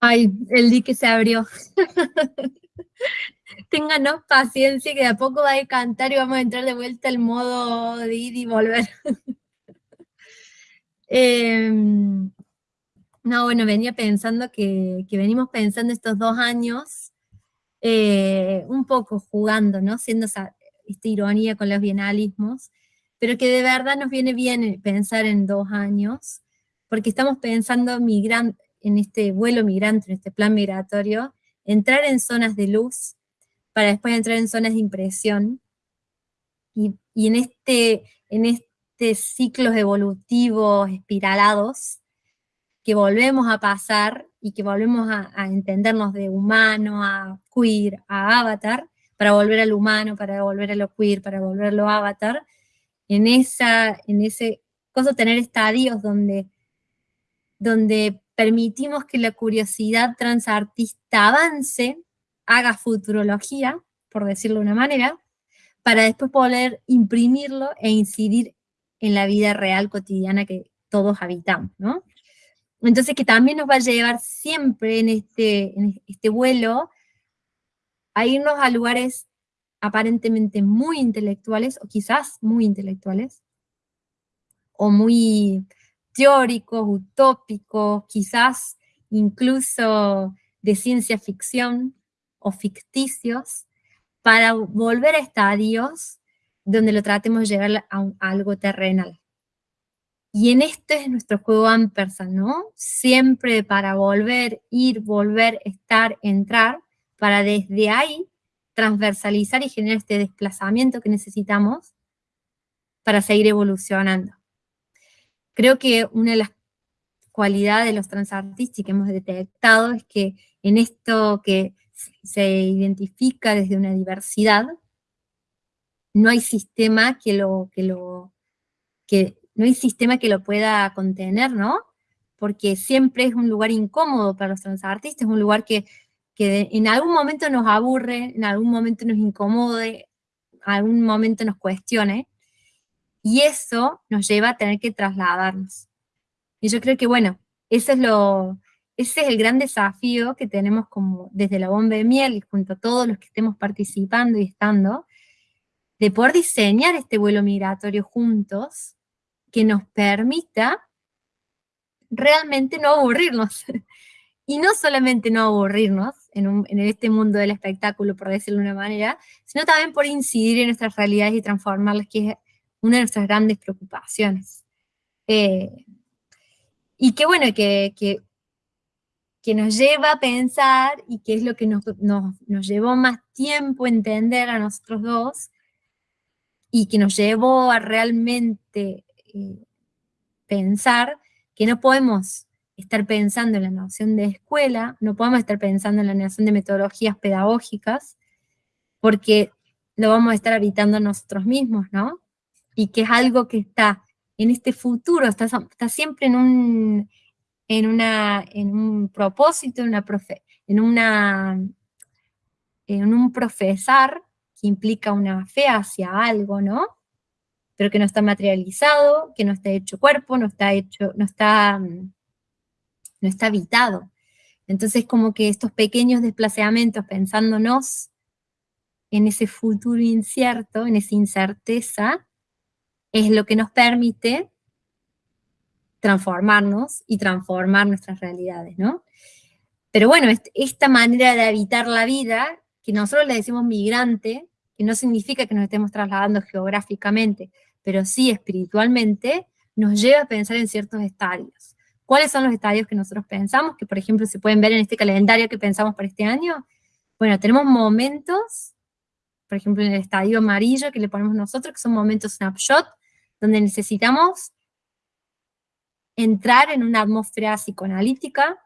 Ay, el dique se abrió. Ténganos paciencia que de a poco va a cantar y vamos a entrar de vuelta al modo de ir y volver. Em, no, bueno, venía pensando que, venimos pensando estos dos años eh, un poco jugando, ¿no? Siendo esa, esta ironía con los bienalismos, pero que de verdad nos viene bien pensar en dos años, porque estamos pensando migran en este vuelo migrante, en este plan migratorio, entrar en zonas de luz para después entrar en zonas de impresión. Y, en, este, en este ciclos evolutivos espiralados que volvemos a pasar y que volvemos a, entendernos de humano, a queer, a avatar, para volver al humano, para volver a lo queer, para volver a lo avatar, en, esa, en ese cosa tener estadios donde, donde permitimos que la curiosidad transartista avance haga futurología, por decirlo de una manera, para después poder imprimirlo e incidir en la vida real cotidiana que todos habitamos, ¿no? Entonces que también nos va a llevar siempre en este, en este vuelo a irnos a lugares aparentemente muy intelectuales, o quizás muy intelectuales, o muy teóricos, utópicos, quizás incluso de ciencia ficción, o ficticios para volver a estadios donde lo tratemos de llegar a, algo terrenal. Y en esto es nuestro juego Ampersand, ¿no? Siempre para volver, ir, volver, estar, entrar, para desde ahí transversalizar y generar este desplazamiento que necesitamos para seguir evolucionando. Creo que una de las cualidades de los transartistas que hemos detectado es que en esto que se identifica desde una diversidad, no hay sistema que lo, que lo, que, no hay sistema que lo pueda contener, ¿no? Porque siempre es un lugar incómodo para los transartistas, es un lugar que que en algún momento nos aburre, en algún momento nos incomode, algún momento nos cuestione, y eso nos lleva a tener que trasladarnos. Y yo creo que, bueno, eso es lo, ese es el gran desafío que tenemos como desde la bomba de miel y junto a todos los que estemos participando y estando, de poder diseñar este vuelo migratorio juntos que nos permita realmente no aburrirnos. y no solamente no aburrirnos en, en, este mundo del espectáculo, por decirlo de una manera, sino también por incidir en nuestras realidades y transformarlas, que es una de nuestras grandes preocupaciones. Eh, y qué bueno, que, que, nos lleva a pensar, y que es lo que nos, nos, nos llevó más tiempo entender a nosotros dos, y que nos llevó a realmente eh, pensar que no podemos estar pensando en la noción de escuela, no podemos estar pensando en la noción de metodologías pedagógicas, porque lo vamos a estar habitando nosotros mismos, ¿no? Y que es algo que está en este futuro, está, está siempre en un, en, una, en un propósito, en, una profe, en, una, en un profesar que implica una fe hacia algo, ¿no? pero que no está materializado, que no está hecho cuerpo, no está hecho, no está, no está habitado. Entonces como que estos pequeños desplazamientos pensándonos en ese futuro incierto, en esa incerteza, es lo que nos permite transformarnos y transformar nuestras realidades, ¿no? Pero bueno, esta manera de habitar la vida, que nosotros le decimos migrante, que no significa que nos estemos trasladando geográficamente, pero sí espiritualmente, nos lleva a pensar en ciertos estadios. ¿Cuáles son los estadios que nosotros pensamos? Que por ejemplo se pueden ver en este calendario que pensamos para este año. Bueno, tenemos momentos, por ejemplo en el estadio amarillo que le ponemos nosotros, que son momentos snapshot, donde necesitamos entrar en una atmósfera psicoanalítica,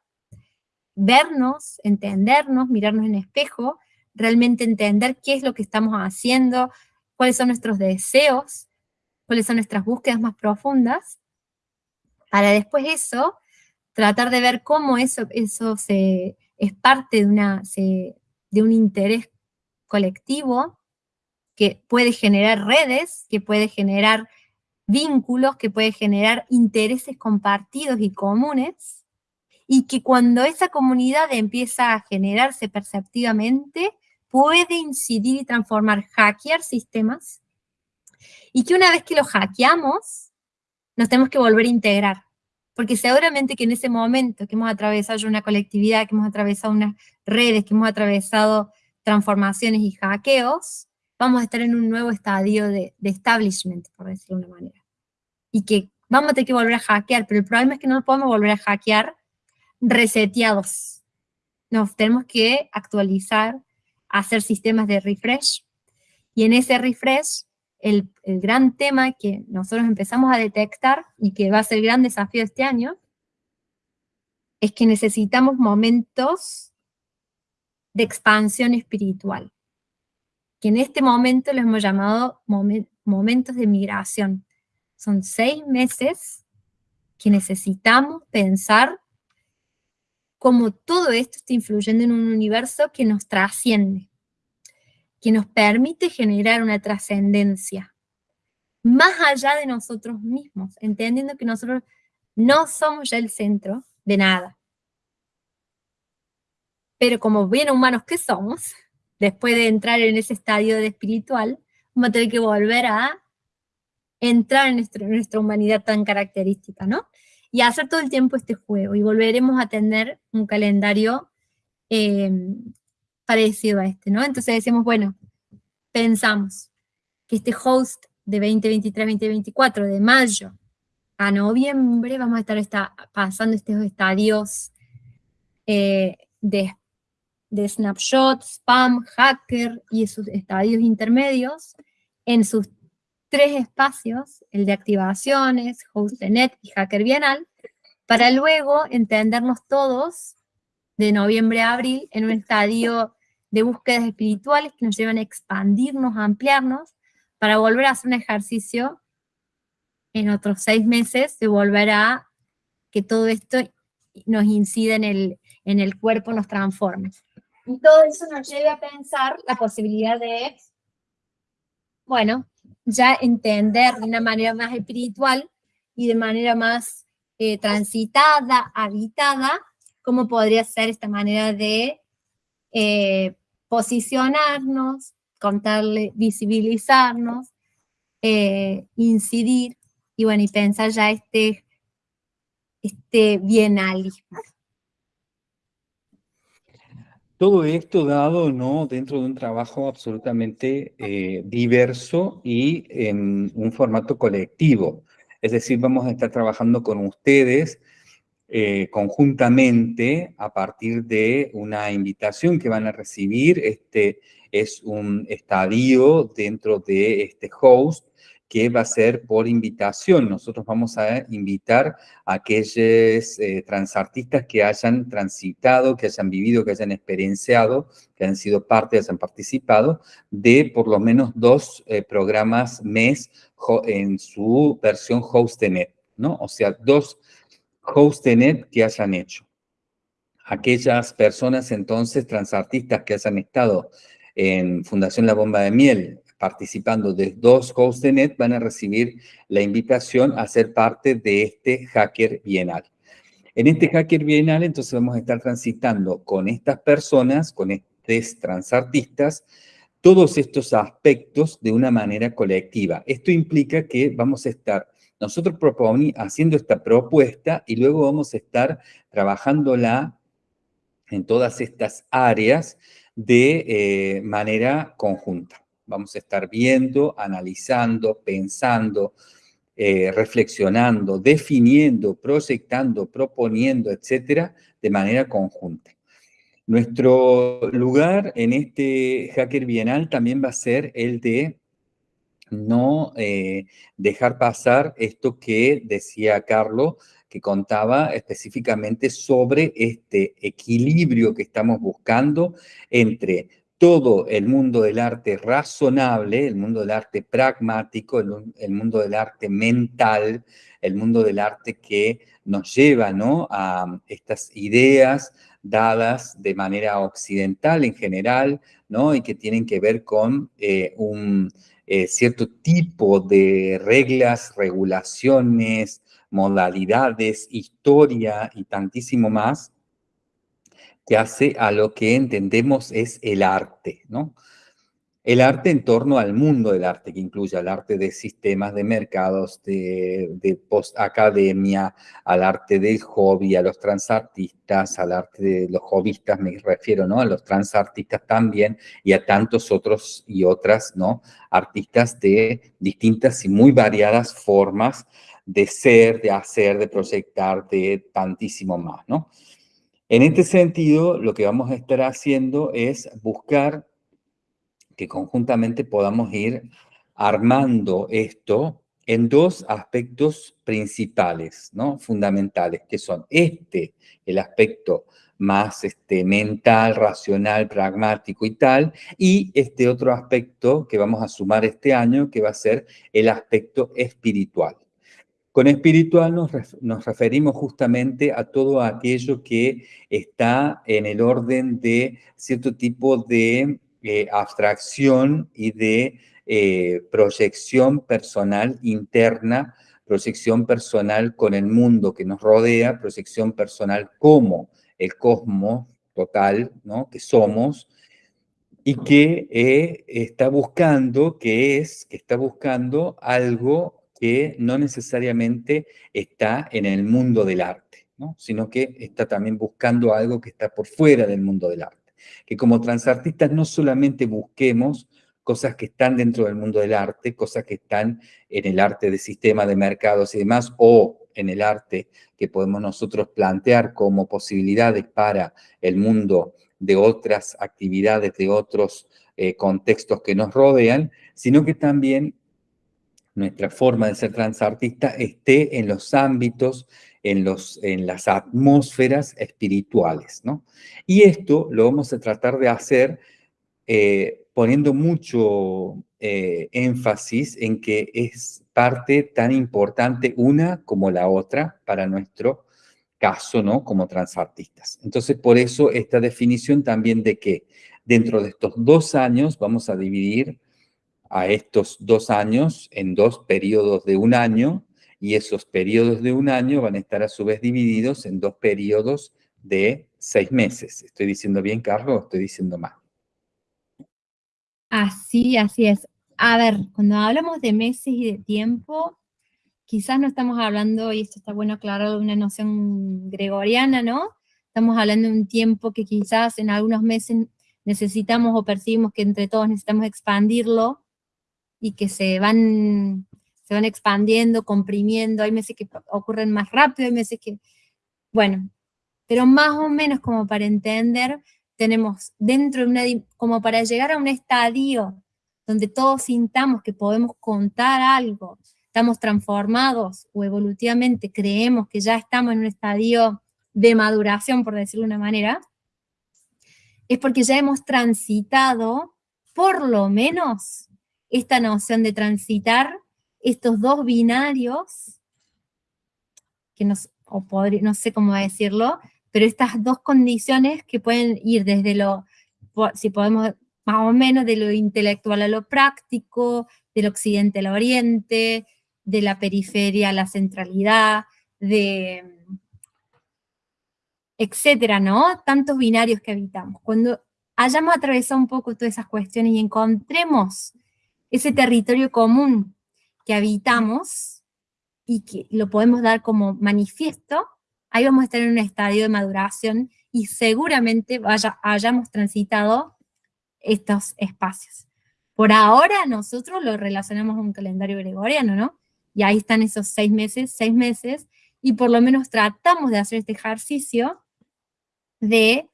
vernos, entendernos, mirarnos en espejo, realmente entender qué es lo que estamos haciendo, cuáles son nuestros deseos, cuáles son nuestras búsquedas más profundas, para después eso, tratar de ver cómo eso, eso se, es parte de, una, de un interés colectivo que puede generar redes, que puede generar vínculos, que puede generar intereses compartidos y comunes, y que cuando esa comunidad empieza a generarse perceptivamente, puede incidir y transformar, hackear sistemas y que una vez que lo hackeamos, nos tenemos que volver a integrar. Porque seguramente que en ese momento que hemos atravesado una colectividad, que hemos atravesado unas redes, que hemos atravesado transformaciones y hackeos, vamos a estar en un nuevo estadio de, establishment, por decirlo de una manera. Y que vamos a tener que volver a hackear, pero el problema es que no podemos volver a hackear reseteados. Nos tenemos que actualizar, hacer sistemas de refresh, y en ese refresh el, gran tema que nosotros empezamos a detectar y que va a ser el gran desafío este año, es que necesitamos momentos de expansión espiritual, que en este momento lo hemos llamado momentos de migración. Son seis meses que necesitamos pensar cómo todo esto está influyendo en un universo que nos trasciende, que nos permite generar una trascendencia más allá de nosotros mismos, entendiendo que nosotros no somos ya el centro de nada. Pero como bien humanos que somos, después de entrar en ese estadio de espiritual, vamos a tener que volver a entrar en, nuestra humanidad tan característica, ¿no? Y hacer todo el tiempo este juego, y volveremos a tener un calendario eh, parecido a este, ¿no? Entonces decimos, bueno, pensamos que este host de 2023-2024, de mayo a noviembre, vamos a estar pasando estos estadios eh, de, de snapshot, spam, hacker y esos estadios intermedios en sus tres espacios, el de activaciones, host de net y hacker bienal, para luego entendernos todos de noviembre a abril en un estadio de búsquedas espirituales que nos llevan a expandirnos, a ampliarnos, para volver a hacer un ejercicio en otros seis meses de volver a que todo esto nos incida en el, en el cuerpo, nos transforme. Y todo eso nos lleva a pensar la posibilidad de, bueno, ya entender de una manera más espiritual y de manera más eh, transitada, habitada, cómo podría ser esta manera de eh, posicionarnos, contarle, visibilizarnos, eh, incidir y bueno, y pensar ya este, este bienalismo. Todo esto dado ¿no? dentro de un trabajo absolutamente eh, diverso y en un formato colectivo. Es decir, vamos a estar trabajando con ustedes eh, conjuntamente a partir de una invitación que van a recibir. Este es un estadio dentro de este host que va a ser por invitación. Nosotros vamos a invitar a aquellos eh, transartistas que hayan transitado, que hayan vivido, que hayan experienciado, que han sido parte, que hayan participado de por lo menos dos eh, programas mes en su versión Hostenet, ¿no? O sea, dos Hostenet que hayan hecho. Aquellas personas entonces transartistas que hayan estado en Fundación La Bomba de Miel, participando de dos hosts de net van a recibir la invitación a ser parte de este Hacker Bienal. En este Hacker Bienal, entonces vamos a estar transitando con estas personas, con estos transartistas, todos estos aspectos de una manera colectiva. Esto implica que vamos a estar nosotros haciendo esta propuesta y luego vamos a estar trabajándola en todas estas áreas de eh, manera conjunta. Vamos a estar viendo, analizando, pensando, eh, reflexionando, definiendo, proyectando, proponiendo, etcétera, de manera conjunta. Nuestro lugar en este Hacker Bienal también va a ser el de no eh, dejar pasar esto que decía Carlos, que contaba específicamente sobre este equilibrio que estamos buscando entre todo el mundo del arte razonable, el mundo del arte pragmático, el, mundo del arte mental, el mundo del arte que nos lleva ¿no? a estas ideas dadas de manera occidental en general, ¿no? y que tienen que ver con eh, un eh, cierto tipo de reglas, regulaciones, modalidades, historia y tantísimo más, que hace a lo que entendemos es el arte, ¿no? El arte en torno al mundo del arte, que incluye al arte de sistemas de mercados, de, de post-academia, al arte del hobby, a los transartistas, al arte de los hobbyistas, me refiero, ¿no? A los transartistas también, y a tantos otros y otras, ¿no? Artistas de distintas y muy variadas formas de ser, de hacer, de proyectar, de tantísimo más, ¿no? En este sentido, lo que vamos a estar haciendo es buscar que conjuntamente podamos ir armando esto en dos aspectos principales, ¿no? Fundamentales, que son este, el aspecto más este, mental, racional, pragmático y tal, y este otro aspecto que vamos a sumar este año, que va a ser el aspecto espiritual. Con espiritual nos, referimos justamente a todo aquello que está en el orden de cierto tipo de eh, abstracción y de eh, proyección personal interna, proyección personal con el mundo que nos rodea, proyección personal como el cosmos total ¿no? que somos, y que eh, está buscando, que es, que está buscando algo que no necesariamente está en el mundo del arte, ¿no? sino que está también buscando algo que está por fuera del mundo del arte. Que como transartistas no solamente busquemos cosas que están dentro del mundo del arte, cosas que están en el arte de sistema de mercados y demás, o en el arte que podemos nosotros plantear como posibilidades para el mundo de otras actividades, de otros eh, contextos que nos rodean, sino que también nuestra forma de ser transartista esté en los ámbitos, en, los, en las atmósferas espirituales, ¿no? Y esto lo vamos a tratar de hacer eh, poniendo mucho eh, énfasis en que es parte tan importante una como la otra para nuestro caso, ¿no? Como transartistas. Entonces, por eso esta definición también de que dentro de estos dos años vamos a dividir a estos dos años en dos periodos de un año y esos periodos de un año van a estar a su vez divididos en dos periodos de seis meses. ¿Estoy diciendo bien, Carlos, o estoy diciendo mal? Así, así es. A ver, cuando hablamos de meses y de tiempo, quizás no estamos hablando, y esto está bueno aclarar, de una noción gregoriana, ¿no? Estamos hablando de un tiempo que quizás en algunos meses necesitamos o percibimos que entre todos necesitamos expandirlo y que se van, se van expandiendo, comprimiendo, hay meses que ocurren más rápido, hay meses que, bueno, pero más o menos como para entender, tenemos dentro de una, como para llegar a un estadio donde todos sintamos que podemos contar algo, estamos transformados o evolutivamente creemos que ya estamos en un estadio de maduración, por decirlo de una manera, es porque ya hemos transitado, por lo menos, esta noción de transitar estos dos binarios, que nos, o no sé cómo decirlo, pero estas dos condiciones que pueden ir desde lo, si podemos, más o menos de lo intelectual a lo práctico, del occidente al oriente, de la periferia a la centralidad, de etcétera, ¿no? Tantos binarios que habitamos. Cuando hayamos atravesado un poco todas esas cuestiones y encontremos ese territorio común que habitamos y que lo podemos dar como manifiesto, ahí vamos a estar en un estadio de maduración y seguramente vaya, hayamos transitado estos espacios. Por ahora nosotros lo relacionamos a un calendario gregoriano, ¿no? Y ahí están esos seis meses, seis meses, y por lo menos tratamos de hacer este ejercicio de,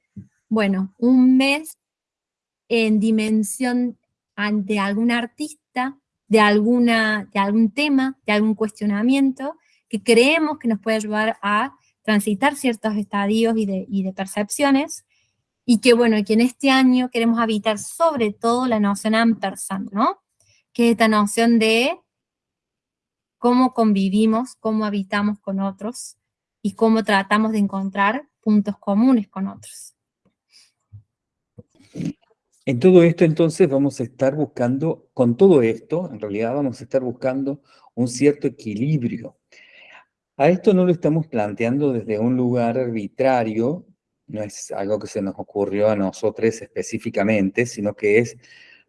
bueno, un mes en dimensión ante algún artista, de, alguna, de algún tema, de algún cuestionamiento, que creemos que nos puede ayudar a transitar ciertos estadios y de, percepciones, y que bueno, que en este año queremos habitar sobre todo la noción ampersand, ¿no? Que es esta noción de cómo convivimos, cómo habitamos con otros, y cómo tratamos de encontrar puntos comunes con otros. En todo esto entonces vamos a estar buscando, con todo esto, en realidad vamos a estar buscando un cierto equilibrio. A esto no lo estamos planteando desde un lugar arbitrario, no es algo que se nos ocurrió a nosotros específicamente, sino que es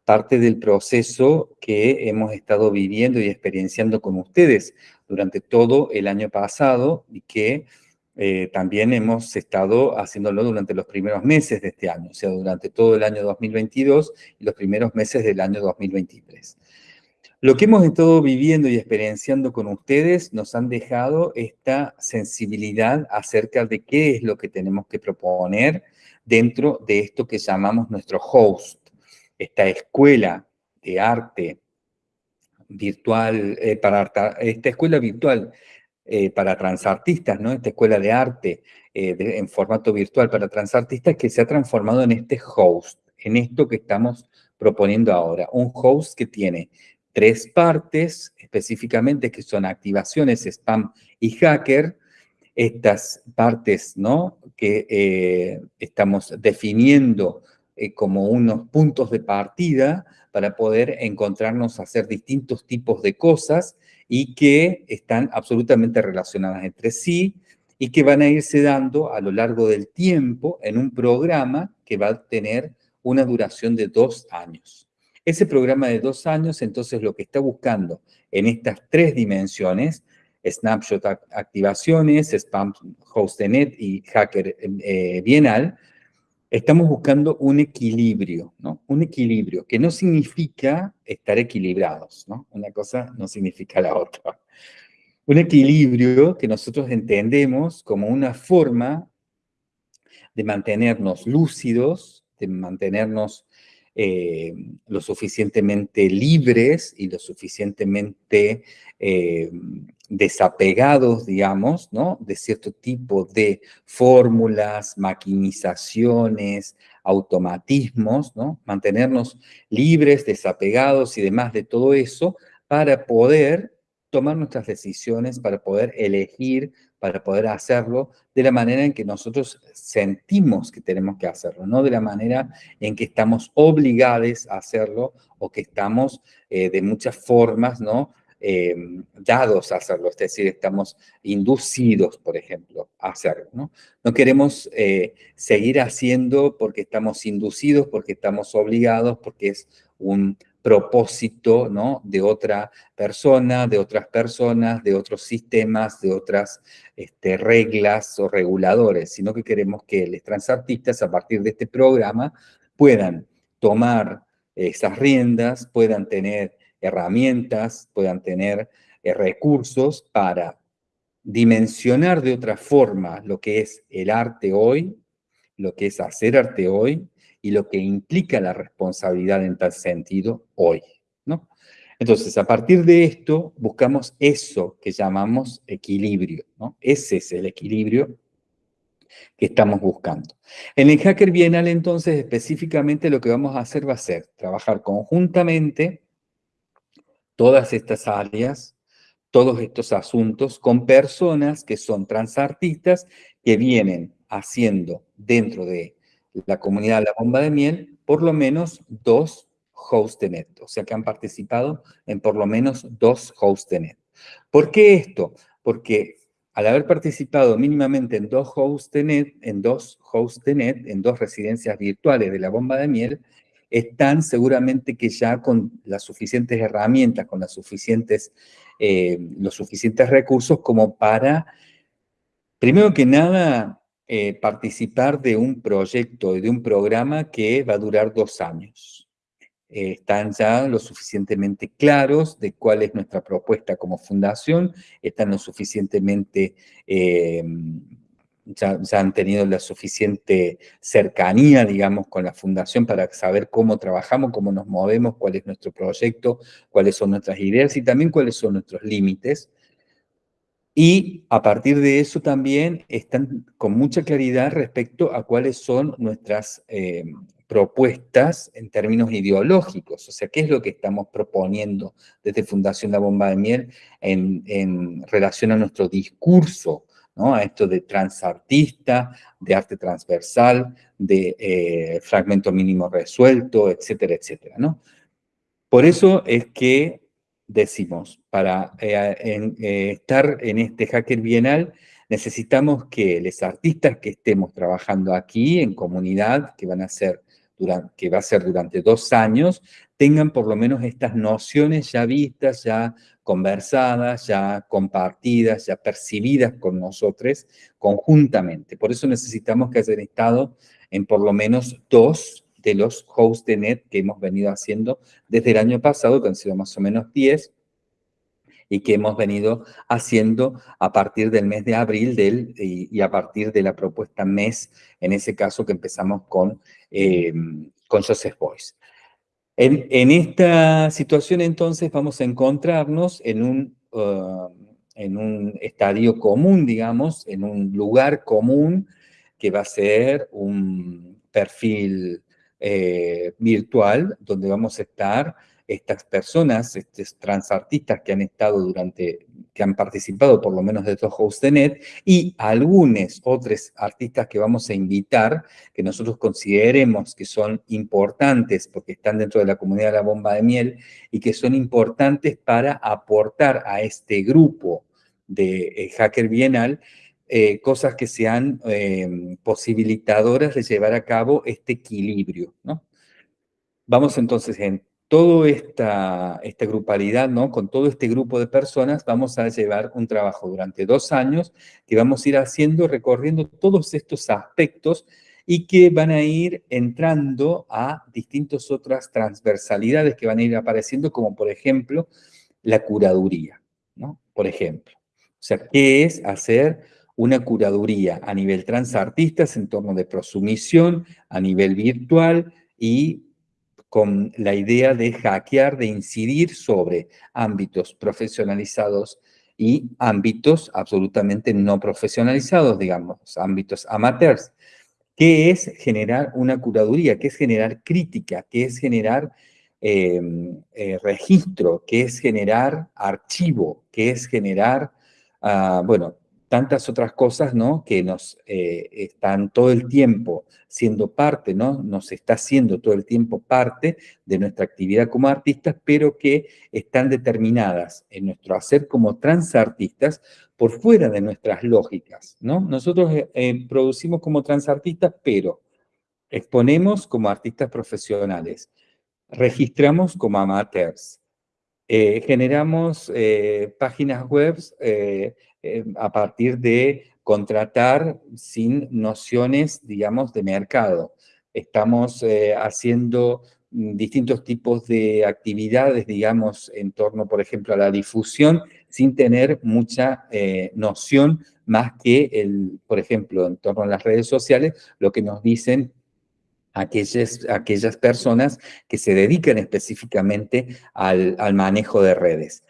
parte del proceso que hemos estado viviendo y experienciando con ustedes durante todo el año pasado y que eh, también hemos estado haciéndolo durante los primeros meses de este año, o sea, durante todo el año 2022 y los primeros meses del año 2023. Lo que hemos estado viviendo y experienciando con ustedes nos han dejado esta sensibilidad acerca de qué es lo que tenemos que proponer dentro de esto que llamamos nuestro host, esta escuela de arte virtual, eh, para esta escuela virtual eh, para transartistas, ¿no? Esta escuela de arte eh, en formato virtual para transartistas que se ha transformado en este host, en esto que estamos proponiendo ahora. Un host que tiene tres partes específicamente que son activaciones, spam y hacker. Estas partes ¿no? que eh, estamos definiendo como unos puntos de partida para poder encontrarnos a hacer distintos tipos de cosas y que están absolutamente relacionadas entre sí y que van a irse dando a lo largo del tiempo en un programa que va a tener una duración de dos años. Ese programa de dos años, entonces, lo que está buscando en estas tres dimensiones, snapshot activaciones, spam hostnet y hacker eh, bienal, estamos buscando un equilibrio, ¿no? Un equilibrio, que no significa estar equilibrados, ¿no? Una cosa no significa la otra. Un equilibrio que nosotros entendemos como una forma de mantenernos lúcidos, de mantenernos eh, lo suficientemente libres y lo suficientemente eh, desapegados, digamos, ¿no? De cierto tipo de fórmulas, maquinizaciones, automatismos, ¿no? Mantenernos libres, desapegados y demás de todo eso para poder tomar nuestras decisiones, para poder elegir, para poder hacerlo de la manera en que nosotros sentimos que tenemos que hacerlo, no de la manera en que estamos obligados a hacerlo o que estamos eh, de muchas formas, ¿no? Eh, dados a hacerlo, es decir, estamos inducidos, por ejemplo, a hacerlo. No, queremos eh, seguir haciendo porque estamos inducidos, porque estamos obligados, porque es un propósito de otra persona, de otras personas, de otros sistemas, de otras este, reglas o reguladores, sino que queremos que los transartistas a partir de este programa puedan tomar esas riendas, puedan tener herramientas, puedan tener eh, recursos para dimensionar de otra forma lo que es el arte hoy, lo que es hacer arte hoy y lo que implica la responsabilidad en tal sentido hoy. ¿no? Entonces, a partir de esto, buscamos eso que llamamos equilibrio. ¿no? Ese es el equilibrio que estamos buscando. En el Hacker Bienal, entonces, específicamente lo que vamos a hacer va a ser trabajar conjuntamente todas estas áreas, todos estos asuntos, con personas que son transartistas que vienen haciendo dentro de la comunidad La Bomba de Miel por lo menos dos net, o sea que han participado en por lo menos dos net. ¿Por qué esto? Porque al haber participado mínimamente en dos net, en dos net, en dos residencias virtuales de la bomba de miel, están seguramente que ya con las suficientes herramientas, con las suficientes, eh, los suficientes recursos como para, primero que nada, eh, participar de un proyecto, de un programa que va a durar dos años. Eh, están ya lo suficientemente claros de cuál es nuestra propuesta como fundación, están lo suficientemente ya, han tenido la suficiente cercanía, digamos, con la fundación para saber cómo trabajamos, cómo nos movemos, cuál es nuestro proyecto, cuáles son nuestras ideas y también cuáles son nuestros límites. Y a partir de eso también están con mucha claridad respecto a cuáles son nuestras eh, propuestas en términos ideológicos, o sea, qué es lo que estamos proponiendo desde Fundación La Bomba de Miel en, en relación a nuestro discurso a esto de transartista, de arte transversal, de eh, fragmento mínimo resuelto, etcétera, etcétera. ¿no? Por eso es que decimos, para eh, eh, estar en este Hacker Bienal, necesitamos que los artistas que estemos trabajando aquí en comunidad, que van a ser que va a ser durante dos años, tengan por lo menos estas nociones ya vistas, ya conversadas, ya compartidas, ya percibidas con nosotros conjuntamente. Por eso necesitamos que hayan estado en por lo menos dos de los hosts de net que hemos venido haciendo desde el año pasado, que han sido más o menos 10, y que hemos venido haciendo a partir del mes de abril del, y, a partir de la propuesta mes, en ese caso que empezamos con, eh, con Joseph Boyce. En, esta situación entonces vamos a encontrarnos en un, uh, en un estadio común, digamos, en un lugar común que va a ser un perfil eh, virtual donde vamos a estar estas personas, estos transartistas que han estado durante, que han participado por lo menos de estos net y algunos otros artistas que vamos a invitar, que nosotros consideremos que son importantes porque están dentro de la comunidad de la bomba de miel y que son importantes para aportar a este grupo de eh, Hacker Bienal eh, cosas que sean eh, posibilitadoras de llevar a cabo este equilibrio, ¿no? Vamos entonces en toda esta, esta grupalidad, ¿no? con todo este grupo de personas, vamos a llevar un trabajo durante dos años que vamos a ir haciendo, recorriendo todos estos aspectos y que van a ir entrando a distintas otras transversalidades que van a ir apareciendo, como por ejemplo la curaduría, ¿no? Por ejemplo. O sea, ¿qué es hacer una curaduría a nivel transartistas en torno de prosumisión, a nivel virtual y con la idea de hackear, de incidir sobre ámbitos profesionalizados y ámbitos absolutamente no profesionalizados, digamos, ámbitos amateurs. ¿Qué es generar una curaduría? ¿Qué es generar crítica? ¿Qué es generar em, eh, registro, que es generar archivo, que es generar, ah, bueno, tantas otras cosas, ¿no? Que nos eh, están todo el tiempo siendo parte, ¿no? Nos está haciendo todo el tiempo parte de nuestra actividad como artistas, pero que están determinadas en nuestro hacer como transartistas por fuera de nuestras lógicas, ¿no? Nosotros eh, eh, producimos como transartistas, pero exponemos como artistas profesionales, registramos como amateurs, generamos páginas web eh, a partir de contratar sin nociones, digamos, de mercado. Estamos eh, haciendo distintos tipos de actividades, digamos, en torno, por ejemplo, a la difusión, sin tener mucha eh, noción más que, el, por ejemplo, en torno a las redes sociales, lo que nos dicen aquellas, aquellas personas que se dedican específicamente al, al manejo de redes.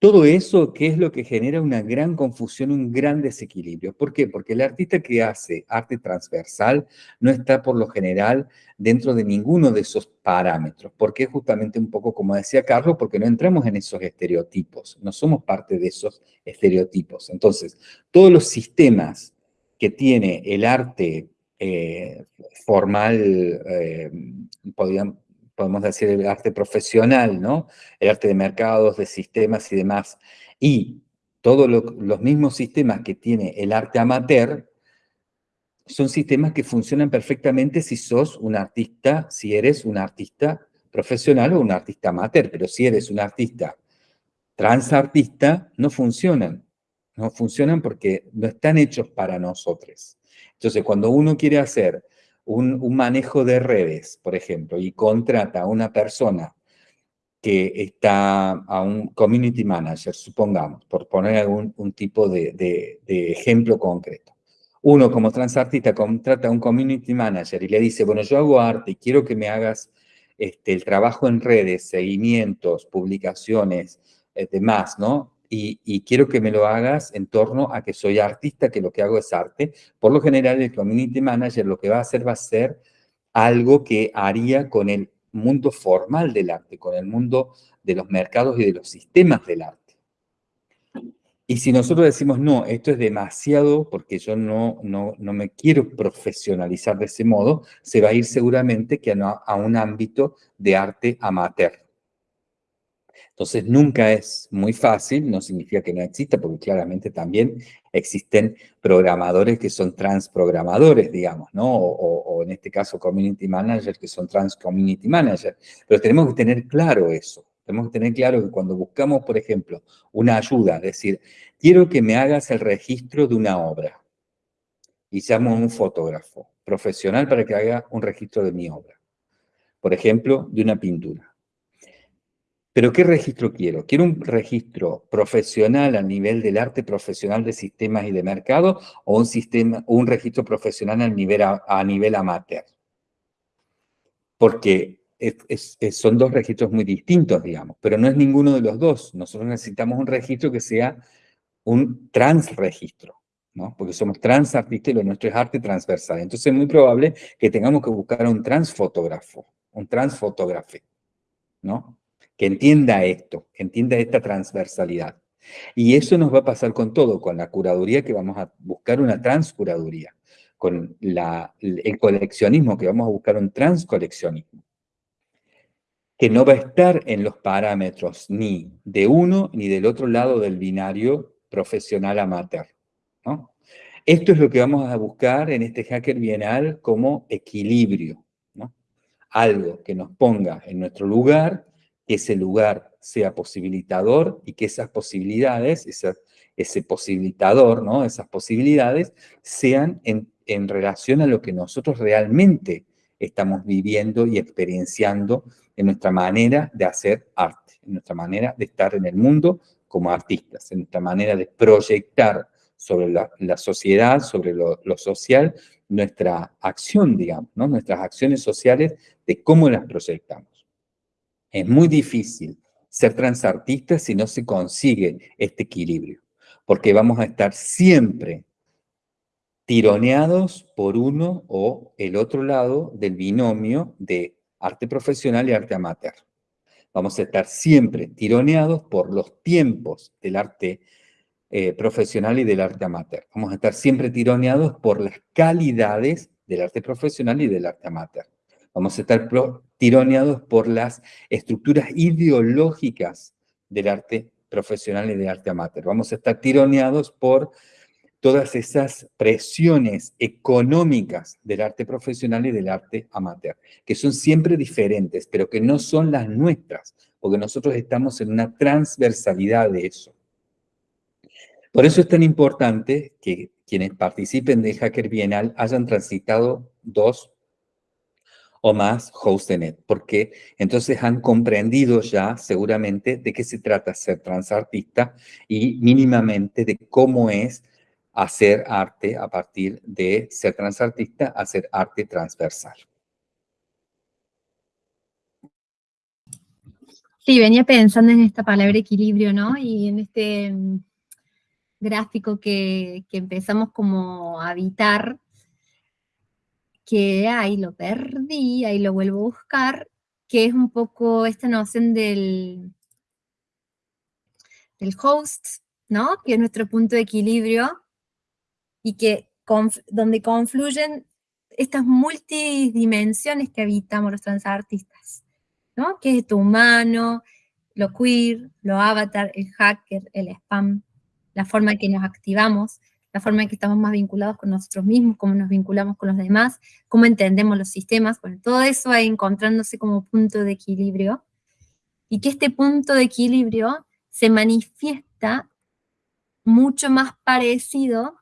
Todo eso, ¿qué es lo que genera una gran confusión, un gran desequilibrio? ¿Por qué? Porque el artista que hace arte transversal no está por lo general dentro de ninguno de esos parámetros. Porque justamente un poco como decía Carlos, porque no entramos en esos estereotipos, no somos parte de esos estereotipos. Entonces, todos los sistemas que tiene el arte eh, formal, eh, podemos decir, el arte profesional, ¿no? El arte de mercados, de sistemas y demás. Y todos los mismos sistemas que tiene el arte amateur son sistemas que funcionan perfectamente si sos un artista, si eres un artista profesional o un artista amateur, pero si eres un artista transartista, no funcionan. No funcionan porque no están hechos para nosotros. Entonces, cuando uno quiere hacer un, manejo de redes, por ejemplo, y contrata a una persona que está a un community manager, supongamos, por poner algún un tipo de, ejemplo concreto. Uno como transartista contrata a un community manager y le dice, bueno, yo hago arte y quiero que me hagas este, el trabajo en redes, seguimientos, publicaciones, eh, demás, ¿no? Y, quiero que me lo hagas en torno a que soy artista, que lo que hago es arte. Por lo general, el community manager lo que va a hacer va a ser algo que haría con el mundo formal del arte, con el mundo de los mercados y de los sistemas del arte. Y si nosotros decimos, no, esto es demasiado porque yo no, no, no me quiero profesionalizar de ese modo, se va a ir seguramente que a un ámbito de arte amateur. Entonces, nunca es muy fácil, no significa que no exista, porque claramente también existen programadores que son transprogramadores, digamos, ¿no? O, en este caso, community managers que son trans community managers. Pero tenemos que tener claro eso. Tenemos que tener claro que cuando buscamos, por ejemplo, una ayuda, decir, quiero que me hagas el registro de una obra. Y llamo a un fotógrafo profesional para que haga un registro de mi obra. Por ejemplo, de una pintura. Pero ¿qué registro quiero? ¿Quiero un registro profesional a nivel del arte profesional de sistemas y de mercado o un, sistema, un registro profesional a nivel, a, nivel amateur? Porque son dos registros muy distintos, digamos, pero no es ninguno de los dos. Nosotros necesitamos un registro que sea un transregistro, ¿no? Porque somos transartistas y lo nuestro es arte transversal. Entonces es muy probable que tengamos que buscar a un transfotógrafo, un transfotógrafo, ¿no? Que entienda esto, que entienda esta transversalidad. Y eso nos va a pasar con todo, con la curaduría que vamos a buscar una transcuraduría, con el coleccionismo que vamos a buscar un transcoleccionismo, que no va a estar en los parámetros ni de uno ni del otro lado del binario profesional amateur. Esto es lo que vamos a buscar en este Hacker Bienal como equilibrio, algo que nos ponga en nuestro lugar que ese lugar sea posibilitador y que esas posibilidades, ese posibilitador, ¿no? esas posibilidades sean en, relación a lo que nosotros realmente estamos viviendo y experienciando en nuestra manera de hacer arte, en nuestra manera de estar en el mundo como artistas, en nuestra manera de proyectar sobre la, sociedad, sobre lo, social, nuestra acción, digamos, nuestras acciones sociales, de cómo las proyectamos. Es muy difícil ser transartista si no se consigue este equilibrio, porque vamos a estar siempre tironeados por uno o el otro lado del binomio de arte profesional y arte amateur. Vamos a estar siempre tironeados por los tiempos del arte eh, profesional y del arte amateur. Vamos a estar siempre tironeados por las calidades del arte profesional y del arte amateur. Vamos a estar tironeados por las estructuras ideológicas del arte profesional y del arte amateur. Vamos a estar tironeados por todas esas presiones económicas del arte profesional y del arte amateur, que son siempre diferentes, pero que no son las nuestras, porque nosotros estamos en una transversalidad de eso. Por eso es tan importante que quienes participen del Hacker Bienal hayan transitado dos o más HostNet, porque entonces han comprendido ya seguramente de qué se trata ser transartista y mínimamente de cómo es hacer arte a partir de ser transartista, hacer arte transversal. Sí, venía pensando en esta palabra equilibrio, ¿no? Y en este mm, gráfico que, empezamos como a habitar, que ahí lo perdí, ahí lo vuelvo a buscar, que es un poco esta noción del, del host, ¿no? Que es nuestro punto de equilibrio, y que donde confluyen estas multidimensiones que habitamos los transartistas, ¿no? Que es tu humano, lo queer, lo avatar, el hacker, el spam, la forma en que nos activamos, la forma en que estamos más vinculados con nosotros mismos, cómo nos vinculamos con los demás, cómo entendemos los sistemas, bueno, todo eso va encontrándose como punto de equilibrio, y que este punto de equilibrio se manifiesta mucho más parecido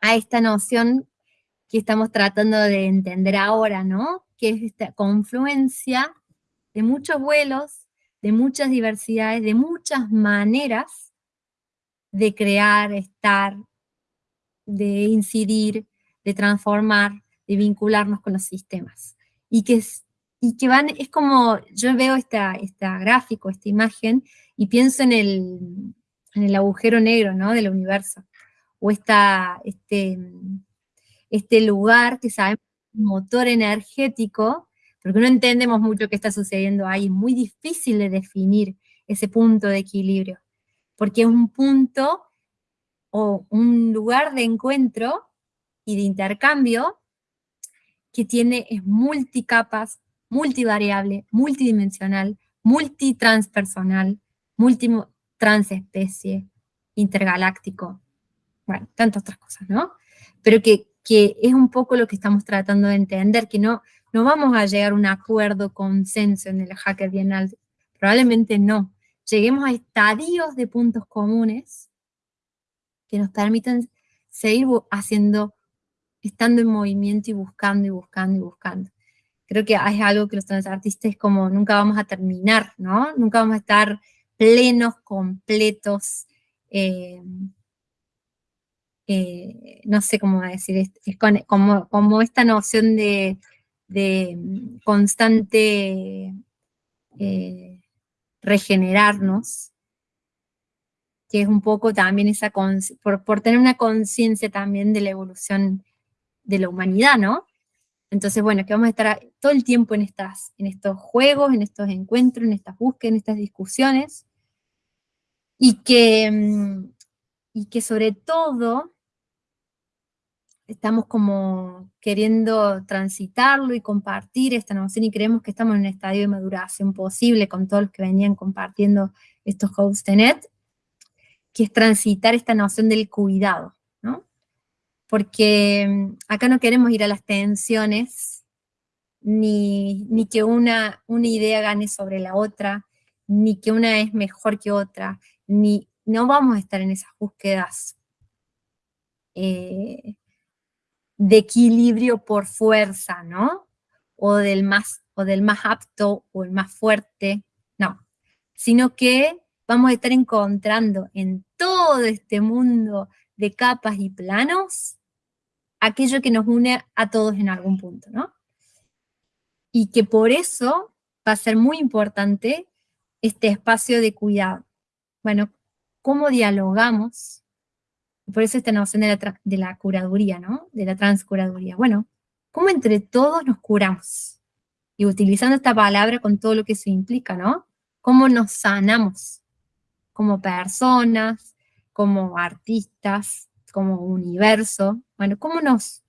a esta noción que estamos tratando de entender ahora, ¿no? Que es esta confluencia de muchos vuelos, de muchas diversidades, de muchas maneras de crear, estar, de incidir, de transformar, de vincularnos con los sistemas. Y que, y que van, es como, yo veo esta, esta gráfico, esta imagen, y pienso en el, en el agujero negro, ¿no? Del universo o esta, este, este lugar que sabemos motor energético, porque no entendemos mucho qué está sucediendo ahí, es muy difícil de definir ese punto de equilibrio, porque es un punto o un lugar de encuentro y de intercambio que tiene, es multicapas, multivariable, multidimensional, multitranspersonal, multitransespecie, intergaláctico bueno, tantas otras cosas, ¿no? Pero que, es un poco lo que estamos tratando de entender, que no, no vamos a llegar a un acuerdo, consenso en el Hacker Bienal, probablemente no. Lleguemos a estadios de puntos comunes que nos permitan seguir haciendo, estando en movimiento y buscando y buscando y buscando. Creo que es algo que los transartistas como nunca vamos a terminar, ¿no? Nunca vamos a estar plenos, completos, eh, eh, no sé cómo decir, es, como, esta noción de, constante eh, regenerarnos, que es un poco también esa, por, por tener una conciencia también de la evolución de la humanidad, ¿no? Entonces, bueno, que vamos a estar todo el tiempo en, estas, en estos juegos, en estos encuentros, en estas búsquedas, en estas discusiones, y que, mm, y que sobre todo estamos como queriendo transitarlo y compartir esta noción y creemos que estamos en un estadio de maduración posible con todos los que venían compartiendo estos net, que es transitar esta noción del cuidado, ¿no? Porque mm, acá no queremos ir a las tensiones, ni, ni que una, una idea gane sobre la otra, ni que una es mejor que otra, ni no vamos a estar en esas búsquedas eh, de equilibrio por fuerza, ¿no? O del más, o del más apto o el más fuerte, no. Sino que vamos a estar encontrando en todo este mundo de capas y planos aquello que nos une a todos en algún punto, ¿no? Y que por eso va a ser muy importante este espacio de cuidado. Bueno, ¿cómo dialogamos por eso esta noción de la, de la curaduría, ¿no? De la transcuraduría. Bueno, ¿cómo entre todos nos curamos? y utilizando esta palabra con todo lo que se implica, ¿no? Cómo nos sanamos como personas, como artistas, como universo, bueno, cómo nos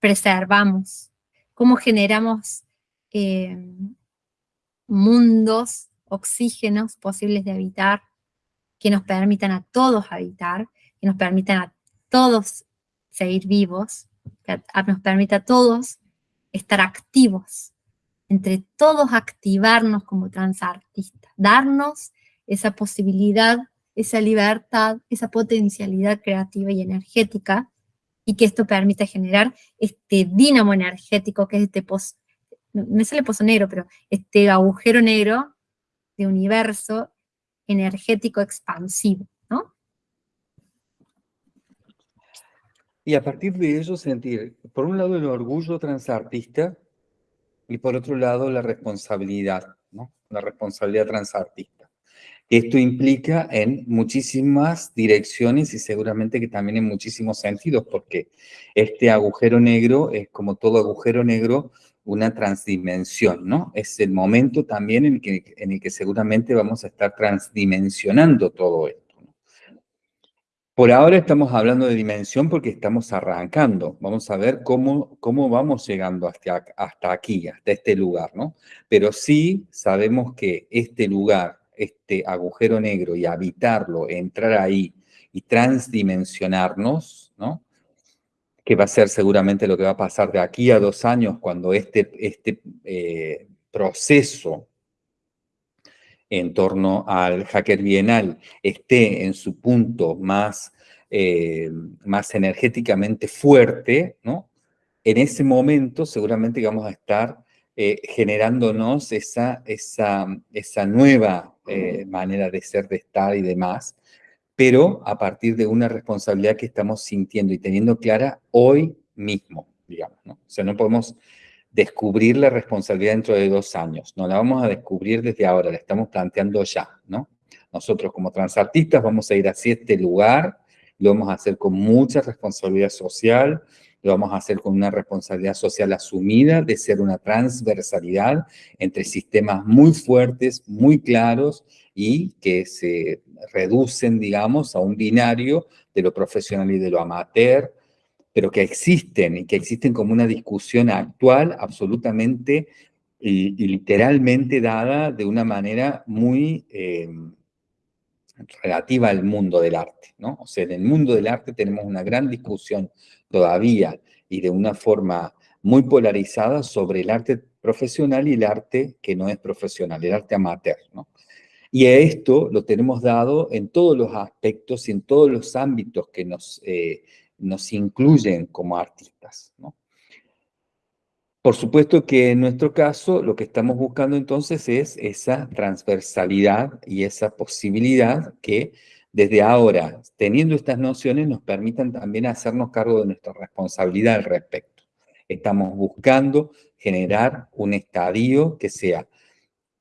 preservamos, cómo generamos eh, mundos, oxígenos posibles de habitar, que nos permitan a todos habitar, que nos permitan a todos seguir vivos, que nos permita a todos estar activos, entre todos activarnos como transartistas, darnos esa posibilidad, esa libertad, esa potencialidad creativa y energética, y que esto permita generar este dínamo energético que es este pozo, me sale pozo negro, pero este agujero negro de universo energético expansivo, ¿no? Y a partir de eso sentir, por un lado, el orgullo transartista y por otro lado, la responsabilidad, ¿no? La responsabilidad transartista. Esto implica en muchísimas direcciones y seguramente que también en muchísimos sentidos, porque este agujero negro es como todo agujero negro, una transdimensión, ¿no? Es el momento también en, que, en el que seguramente vamos a estar transdimensionando todo esto. Por ahora estamos hablando de dimensión porque estamos arrancando. Vamos a ver cómo, cómo vamos llegando hasta, hasta aquí, hasta este lugar, ¿no? Pero sí sabemos que este lugar, este agujero negro y habitarlo, entrar ahí y transdimensionarnos, ¿no? Que va a ser seguramente lo que va a pasar de aquí a dos años cuando este, este eh, proceso en torno al hacker bienal esté en su punto más, eh, más energéticamente fuerte, ¿no? En ese momento seguramente vamos a estar eh, generándonos esa, esa, esa nueva eh, manera de ser, de estar y demás, pero a partir de una responsabilidad que estamos sintiendo y teniendo clara hoy mismo, digamos, ¿no? O sea, no podemos descubrir la responsabilidad dentro de dos años. No la vamos a descubrir desde ahora, la estamos planteando ya, ¿no? Nosotros como transartistas vamos a ir hacia este lugar, lo vamos a hacer con mucha responsabilidad social, lo vamos a hacer con una responsabilidad social asumida de ser una transversalidad entre sistemas muy fuertes, muy claros y que se reducen, digamos, a un binario de lo profesional y de lo amateur, pero que existen y que existen como una discusión actual absolutamente y, literalmente dada de una manera muy eh, relativa al mundo del arte, ¿no? O sea, en el mundo del arte tenemos una gran discusión todavía y de una forma muy polarizada sobre el arte profesional y el arte que no es profesional, el arte amateur, ¿no? Y a esto lo tenemos dado en todos los aspectos y en todos los ámbitos que nos, eh, nos incluyen como artistas. ¿no? Por supuesto que en nuestro caso lo que estamos buscando entonces es esa transversalidad y esa posibilidad que desde ahora, teniendo estas nociones, nos permitan también hacernos cargo de nuestra responsabilidad al respecto. Estamos buscando generar un estadio que sea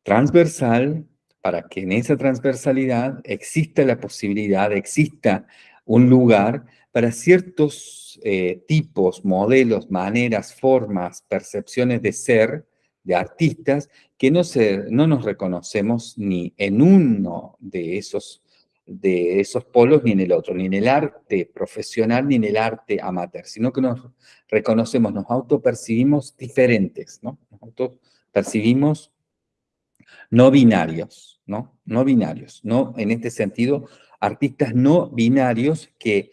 transversal para que en esa transversalidad exista la posibilidad, exista un lugar para ciertos eh, tipos, modelos, maneras, formas, percepciones de ser de artistas que no, se, no nos reconocemos ni en uno de esos, de esos polos ni en el otro, ni en el arte profesional ni en el arte amateur, sino que nos reconocemos, nos autopercibimos diferentes, ¿no? Nos autopercibimos no binarios, ¿no? No binarios, no en este sentido artistas no binarios que,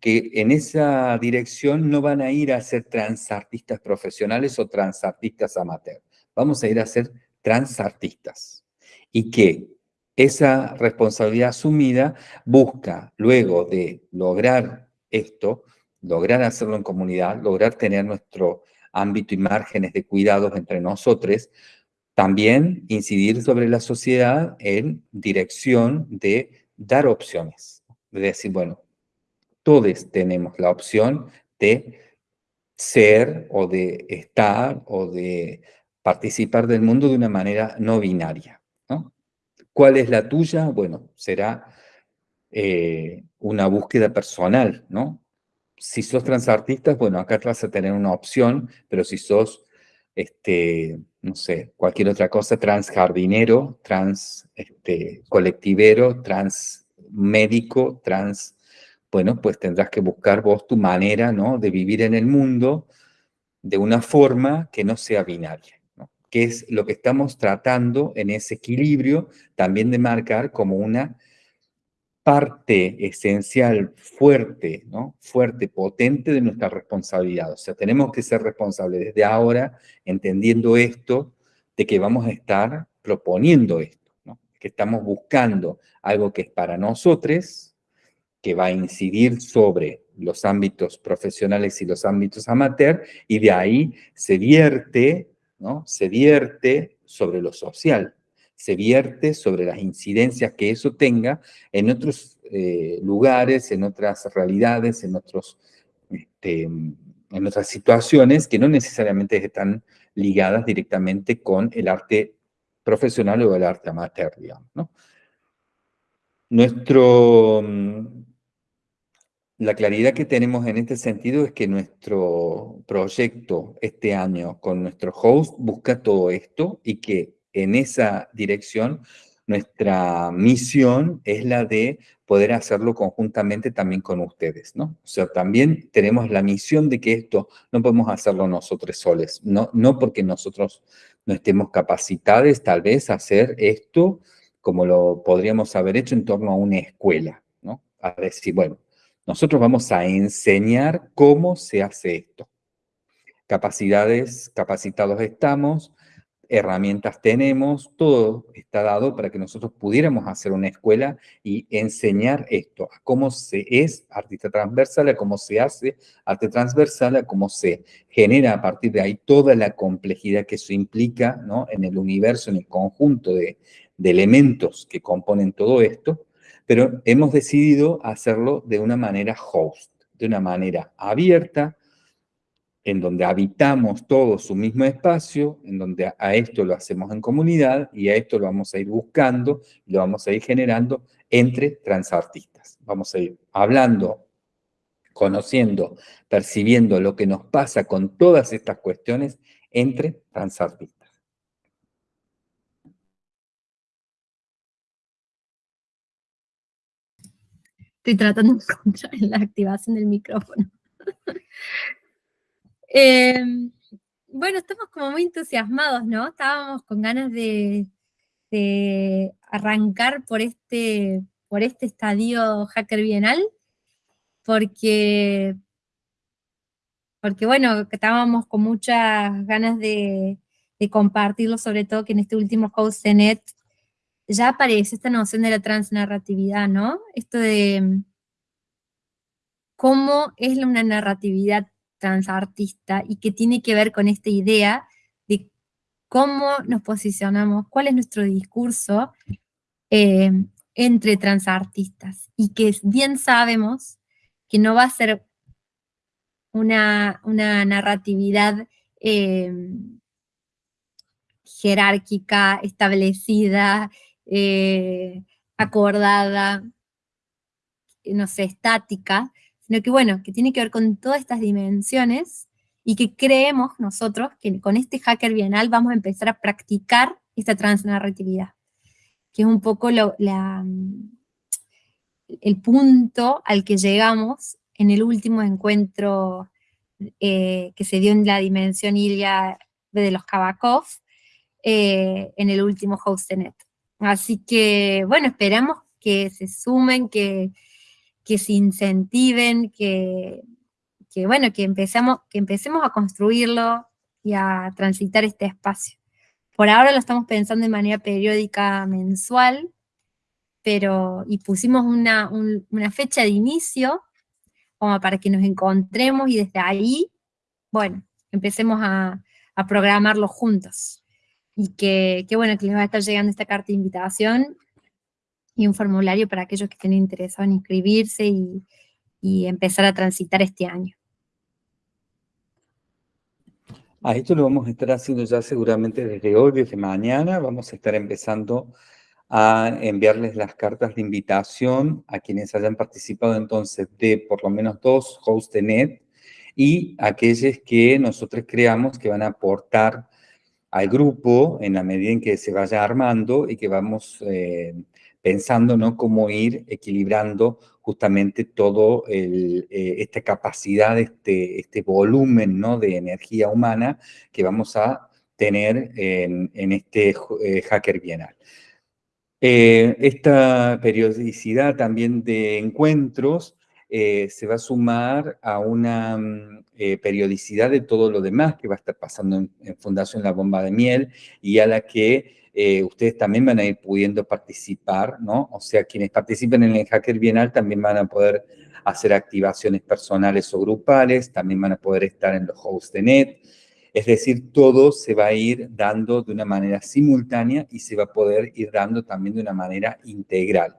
que en esa dirección no van a ir a ser transartistas profesionales o transartistas amateur. Vamos a ir a ser transartistas. Y que esa responsabilidad asumida busca, luego de lograr esto, lograr hacerlo en comunidad, lograr tener nuestro ámbito y márgenes de cuidados entre nosotros, también incidir sobre la sociedad en dirección de dar opciones. De decir, bueno, todos tenemos la opción de ser o de estar o de participar del mundo de una manera no binaria. ¿no? ¿Cuál es la tuya? Bueno, será eh, una búsqueda personal, ¿no? Si sos transartistas, bueno, acá vas a tener una opción, pero si sos este, no sé, cualquier otra cosa, trans jardinero, trans este, trans, bueno, pues tendrás que buscar vos tu manera, ¿no? De vivir en el mundo de una forma que no sea binaria, ¿no? Que es lo que estamos tratando en ese equilibrio también de marcar como una parte esencial, fuerte, ¿no? Fuerte, potente de nuestra responsabilidad. O sea, tenemos que ser responsables desde ahora, entendiendo esto, de que vamos a estar proponiendo esto, ¿no? Que estamos buscando algo que es para nosotros, que va a incidir sobre los ámbitos profesionales y los ámbitos amateur, y de ahí se vierte, ¿no? Se vierte sobre lo social, se vierte sobre las incidencias que eso tenga en otros eh, lugares, en otras realidades, en, otros, este, en otras situaciones que no necesariamente están ligadas directamente con el arte profesional o el arte amateur, digamos. Nuestro, la claridad que tenemos en este sentido es que nuestro proyecto este año con nuestro host busca todo esto y que en esa dirección, nuestra misión es la de poder hacerlo conjuntamente también con ustedes, ¿no? O sea, también tenemos la misión de que esto no podemos hacerlo nosotros soles, no, no porque nosotros no estemos capacitados tal vez a hacer esto como lo podríamos haber hecho en torno a una escuela, ¿no? A decir, bueno, nosotros vamos a enseñar cómo se hace esto. Capacidades, capacitados estamos, herramientas tenemos, todo está dado para que nosotros pudiéramos hacer una escuela y enseñar esto, a cómo se es artista transversal, a cómo se hace arte transversal, a cómo se genera a partir de ahí toda la complejidad que eso implica ¿no? en el universo, en el conjunto de, de elementos que componen todo esto, pero hemos decidido hacerlo de una manera host, de una manera abierta, en donde habitamos todos su mismo espacio, en donde a esto lo hacemos en comunidad y a esto lo vamos a ir buscando, lo vamos a ir generando entre transartistas. Vamos a ir hablando, conociendo, percibiendo lo que nos pasa con todas estas cuestiones entre transartistas. Estoy tratando de encontrar la activación del micrófono. Em, bueno, estamos como muy entusiasmados, ¿no? Estábamos con ganas de, arrancar por este, por este estadio Hacker Bienal, porque, porque bueno, estábamos con muchas ganas de, compartirlo, sobre todo que en este último House Net ya aparece esta noción de la transnarratividad, ¿no? Esto de cómo es una narratividad transartista y que tiene que ver con esta idea de cómo nos posicionamos, cuál es nuestro discurso eh, entre transartistas y que bien sabemos que no va a ser una, narratividad eh, jerárquica, establecida, eh, acordada, no sé, estática, sino que bueno, que tiene que ver con todas estas dimensiones y que creemos nosotros que con este hacker bienal vamos a empezar a practicar esta transnarratividad, que es un poco la, el punto al que llegamos en el último encuentro eh, que se dio en la dimensión Ilia de los Kabakov, eh, en el último Hostenet. Así que, bueno, esperamos que se sumen, que, que se incentiven, que, bueno, que, empezamos, que empecemos a construirlo y a transitar este espacio. Por ahora lo estamos pensando de manera periódica mensual, pero, y pusimos una, fecha de inicio como para que nos encontremos y desde ahí, bueno, empecemos a, programarlo juntos. Y que, que, bueno, que les va a estar llegando esta carta de invitación y un formulario para aquellos que estén interesados en inscribirse y, empezar a transitar este año. A esto lo vamos a estar haciendo ya seguramente desde hoy, desde mañana. Vamos a estar empezando a enviarles las cartas de invitación a quienes hayan participado entonces de por lo menos dos hosts de NET y aquellos que nosotros creamos que van a aportar al grupo en la medida en que se vaya armando y que vamos eh, pensando ¿no? cómo ir equilibrando justamente todo eh, esta capacidad, este, este volumen ¿no? de energía humana que vamos a tener en, este eh, Hacker Bienal. esta periodicidad también de encuentros eh, se va a sumar a una mm, eh, periodicidad de todo lo demás que va a estar pasando en, Fundación La Bomba de Miel y a la que eh, ustedes también van a ir pudiendo participar, ¿no? O sea, quienes participen en el Hacker Bienal también van a poder hacer activaciones personales o grupales, también van a poder estar en los hosts de net, es decir, todo se va a ir dando de una manera simultánea y se va a poder ir dando también de una manera integral.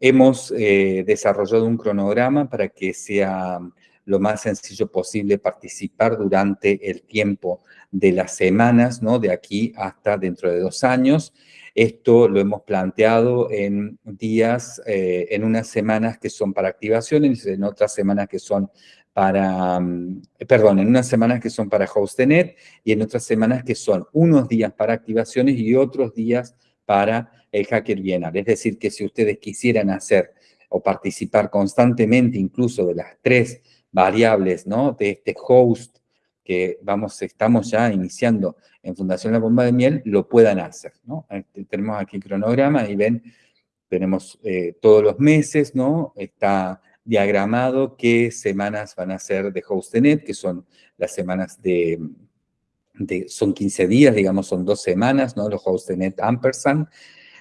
Hemos eh, desarrollado un cronograma para que sea lo más sencillo posible participar durante el tiempo de las semanas, ¿no? De aquí hasta dentro de dos años. Esto lo hemos planteado en días, eh, en unas semanas que son para activaciones, en otras semanas que son para, mm, perdón, en unas semanas que son para HostNet y en otras semanas que son unos días para activaciones y otros días para el hacker bienal. Es decir, que si ustedes quisieran hacer o participar constantemente incluso de las tres variables. De este host que vamos, estamos ya iniciando en Fundación La Bomba de Miel, lo puedan hacer, ¿no? Tenemos aquí el cronograma y ven, tenemos eh, todos los meses, ¿no? Está diagramado qué semanas van a ser de HostNet, que son las semanas de, de, son 15 días, digamos, son dos semanas, ¿no? Los HostNet Ampersand,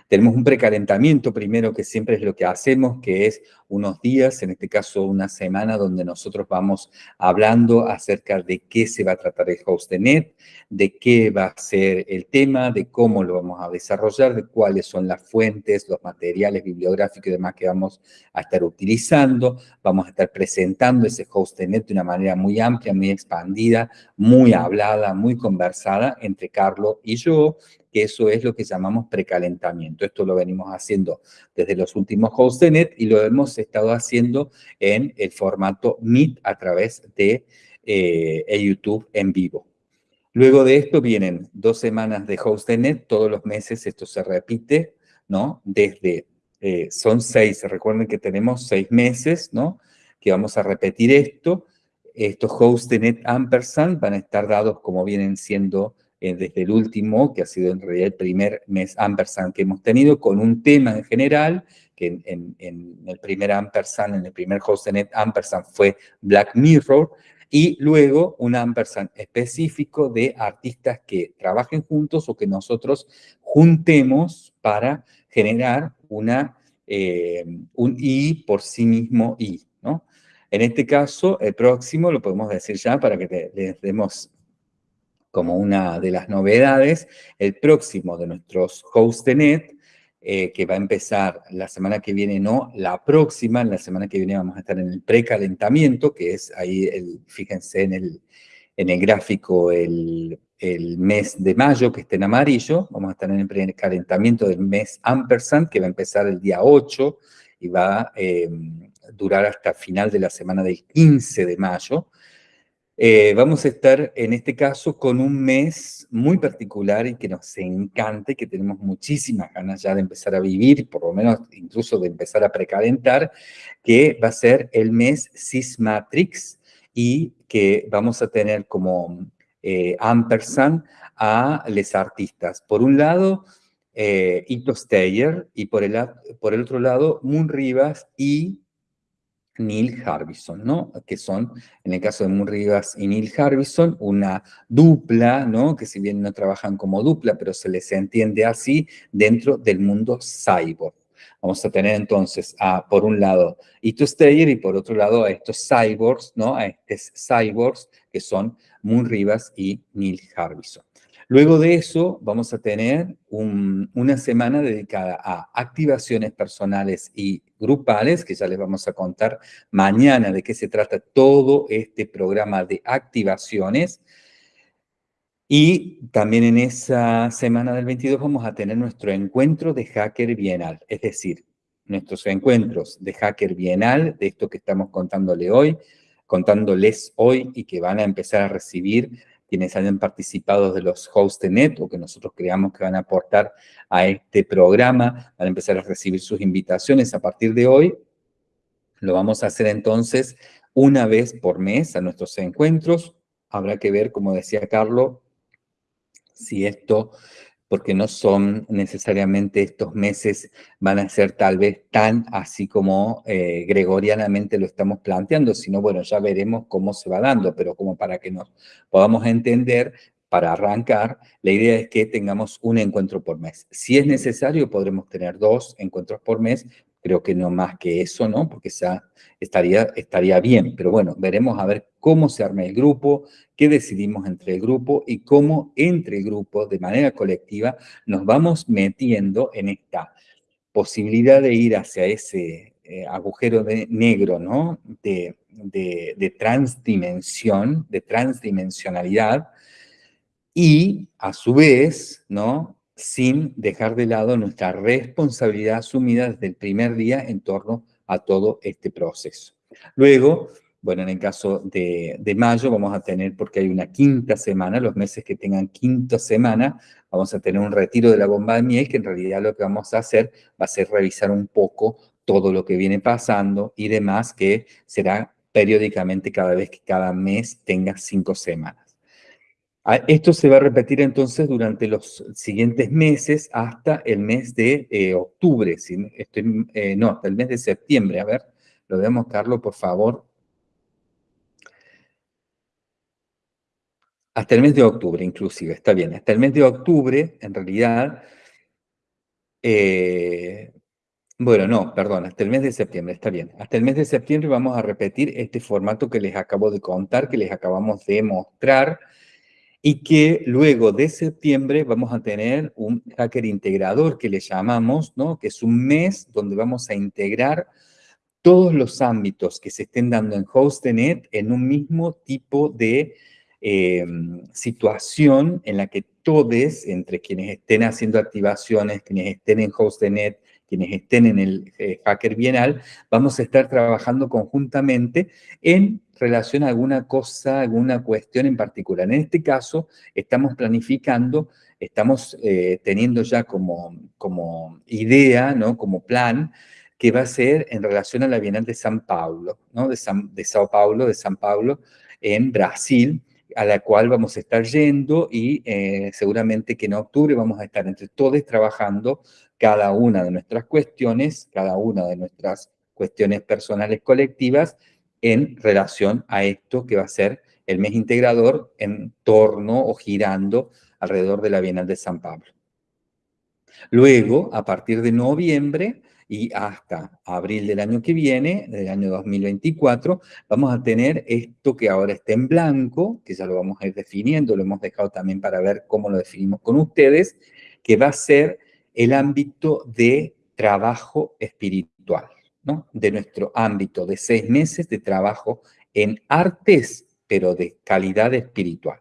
tenemos un precalentamiento primero, que siempre es lo que hacemos, que es unos días, en este caso una semana, donde nosotros vamos hablando acerca de qué se va a tratar el host de qué va a ser el tema, de cómo lo vamos a desarrollar, de cuáles son las fuentes, los materiales bibliográficos y demás que vamos a estar utilizando. Vamos a estar presentando ese host de net de una manera muy amplia, muy expandida, muy hablada, muy conversada entre Carlos y yo, que eso es lo que llamamos precalentamiento. Esto lo venimos haciendo desde los últimos hosts de net y lo hemos estado haciendo en el formato Meet a través de eh, YouTube en vivo. Luego de esto vienen dos semanas de host de net, todos los meses esto se repite, ¿no? Desde, eh, son seis, recuerden que tenemos seis meses, ¿no? Que vamos a repetir esto. Estos hosts de net ampersand van a estar dados como vienen siendo eh, desde el último, que ha sido en realidad el primer mes ampersand que hemos tenido, con un tema en general, que en, el primer ampersand, en el primer hostnet ampersand fue Black Mirror, y luego un ampersand específico de artistas que trabajen juntos o que nosotros juntemos para generar una, eh, un I por sí mismo I, ¿no? En este caso, el próximo, lo podemos decir ya para que les demos como una de las novedades, el próximo de nuestros HostNet, eh, que va a empezar la semana que viene, no, la próxima, la semana que viene vamos a estar en el precalentamiento, que es ahí, el, fíjense en el, en el gráfico, el, el, mes de mayo, que está en amarillo, vamos a estar en el precalentamiento del mes ampersand, que va a empezar el día 8 y va a eh, durar hasta final de la semana del 15 de mayo, eh, vamos a estar en este caso con un mes muy particular y que nos encanta y que tenemos muchísimas ganas ya de empezar a vivir, por lo menos incluso de empezar a precalentar, que va a ser el mes Sysmatrix y que vamos a tener como eh, ampersand a los artistas. Por un lado, eh, Ito Steyer y por el, por el otro lado, Moon Rivas y Neil Harbison, ¿no? Que son, en el caso de Moon Rivas y Neil Harbison, una dupla, ¿no? Que si bien no trabajan como dupla, pero se les entiende así dentro del mundo cyborg. Vamos a tener entonces, a, por un lado, Ito Steyer y por otro lado a estos cyborgs, ¿no? A estos cyborgs que son Moon Rivas y Neil Harbison. Luego de eso vamos a tener una semana dedicada a activaciones personales y grupales, que ya les vamos a contar mañana de qué se trata todo este programa de activaciones. Y también en esa semana del 22 vamos a tener nuestro encuentro de Hacker Bienal, es decir, nuestros encuentros de Hacker Bienal, de esto que estamos contándole hoy, contándoles hoy y que van a empezar a recibir quienes hayan participado de los HostNet o que nosotros creamos que van a aportar a este programa, van a empezar a recibir sus invitaciones a partir de hoy. Lo vamos a hacer entonces una vez por mes a nuestros encuentros. Habrá que ver, como decía Carlos, si esto porque no son necesariamente estos meses, van a ser tal vez tan así como eh, gregorianamente lo estamos planteando, sino bueno, ya veremos cómo se va dando, pero como para que nos podamos entender, para arrancar, la idea es que tengamos un encuentro por mes. Si es necesario, podremos tener dos encuentros por mes, creo que no más que eso, ¿no? Porque ya estaría, estaría bien, pero bueno, veremos a ver cómo se arma el grupo, qué decidimos entre el grupo y cómo entre el grupo, de manera colectiva, nos vamos metiendo en esta posibilidad de ir hacia ese eh, agujero de, negro, ¿no? De, de transdimensión, de transdimensionalidad, y a su vez, ¿no? Sin dejar de lado nuestra responsabilidad asumida desde el primer día en torno a todo este proceso. Luego, bueno, en el caso de, mayo vamos a tener, porque hay una quinta semana, los meses que tengan quinta semana, vamos a tener un retiro de la bomba de miel, que en realidad lo que vamos a hacer va a ser revisar un poco todo lo que viene pasando y demás, que será periódicamente cada vez que cada mes tenga cinco semanas. Ah, esto se va a repetir entonces durante los siguientes meses hasta el mes de eh, octubre, eh, no, hasta el mes de septiembre. A ver, lo vemos, Carlos, por favor. Hasta el mes de octubre, inclusive, está bien. Hasta el mes de octubre, en realidad, eh, bueno, no, perdón, hasta el mes de septiembre, está bien. Hasta el mes de septiembre vamos a repetir este formato que les acabo de contar, que les acabamos de mostrar, y que luego de septiembre vamos a tener un hacker integrador que le llamamos, ¿no? que es un mes donde vamos a integrar todos los ámbitos que se estén dando en HostNet en un mismo tipo de em, situación en la que todos, entre quienes estén haciendo activaciones, quienes estén en HostNet, quienes estén en el eh, Hacker Bienal, vamos a estar trabajando conjuntamente en relación a alguna cosa, alguna cuestión en particular. En este caso, estamos planificando, estamos eh, teniendo ya como, como idea, ¿no? como plan, que va a ser en relación a la Bienal de San Paulo, ¿no? de, San, de Sao Paulo, de San Paulo, en Brasil, a la cual vamos a estar yendo y eh, seguramente que en octubre vamos a estar entre todos trabajando cada una de nuestras cuestiones, cada una de nuestras cuestiones personales colectivas en relación a esto que va a ser el mes integrador en torno o girando alrededor de la Bienal de San Pablo. Luego, a partir de noviembre y hasta abril del año que viene, del año 2024, vamos a tener esto que ahora está en blanco, que ya lo vamos a ir definiendo, lo hemos dejado también para ver cómo lo definimos con ustedes, que va a ser el ámbito de trabajo espiritual, de nuestro ámbito de seis meses de trabajo en artes, pero de calidad espiritual.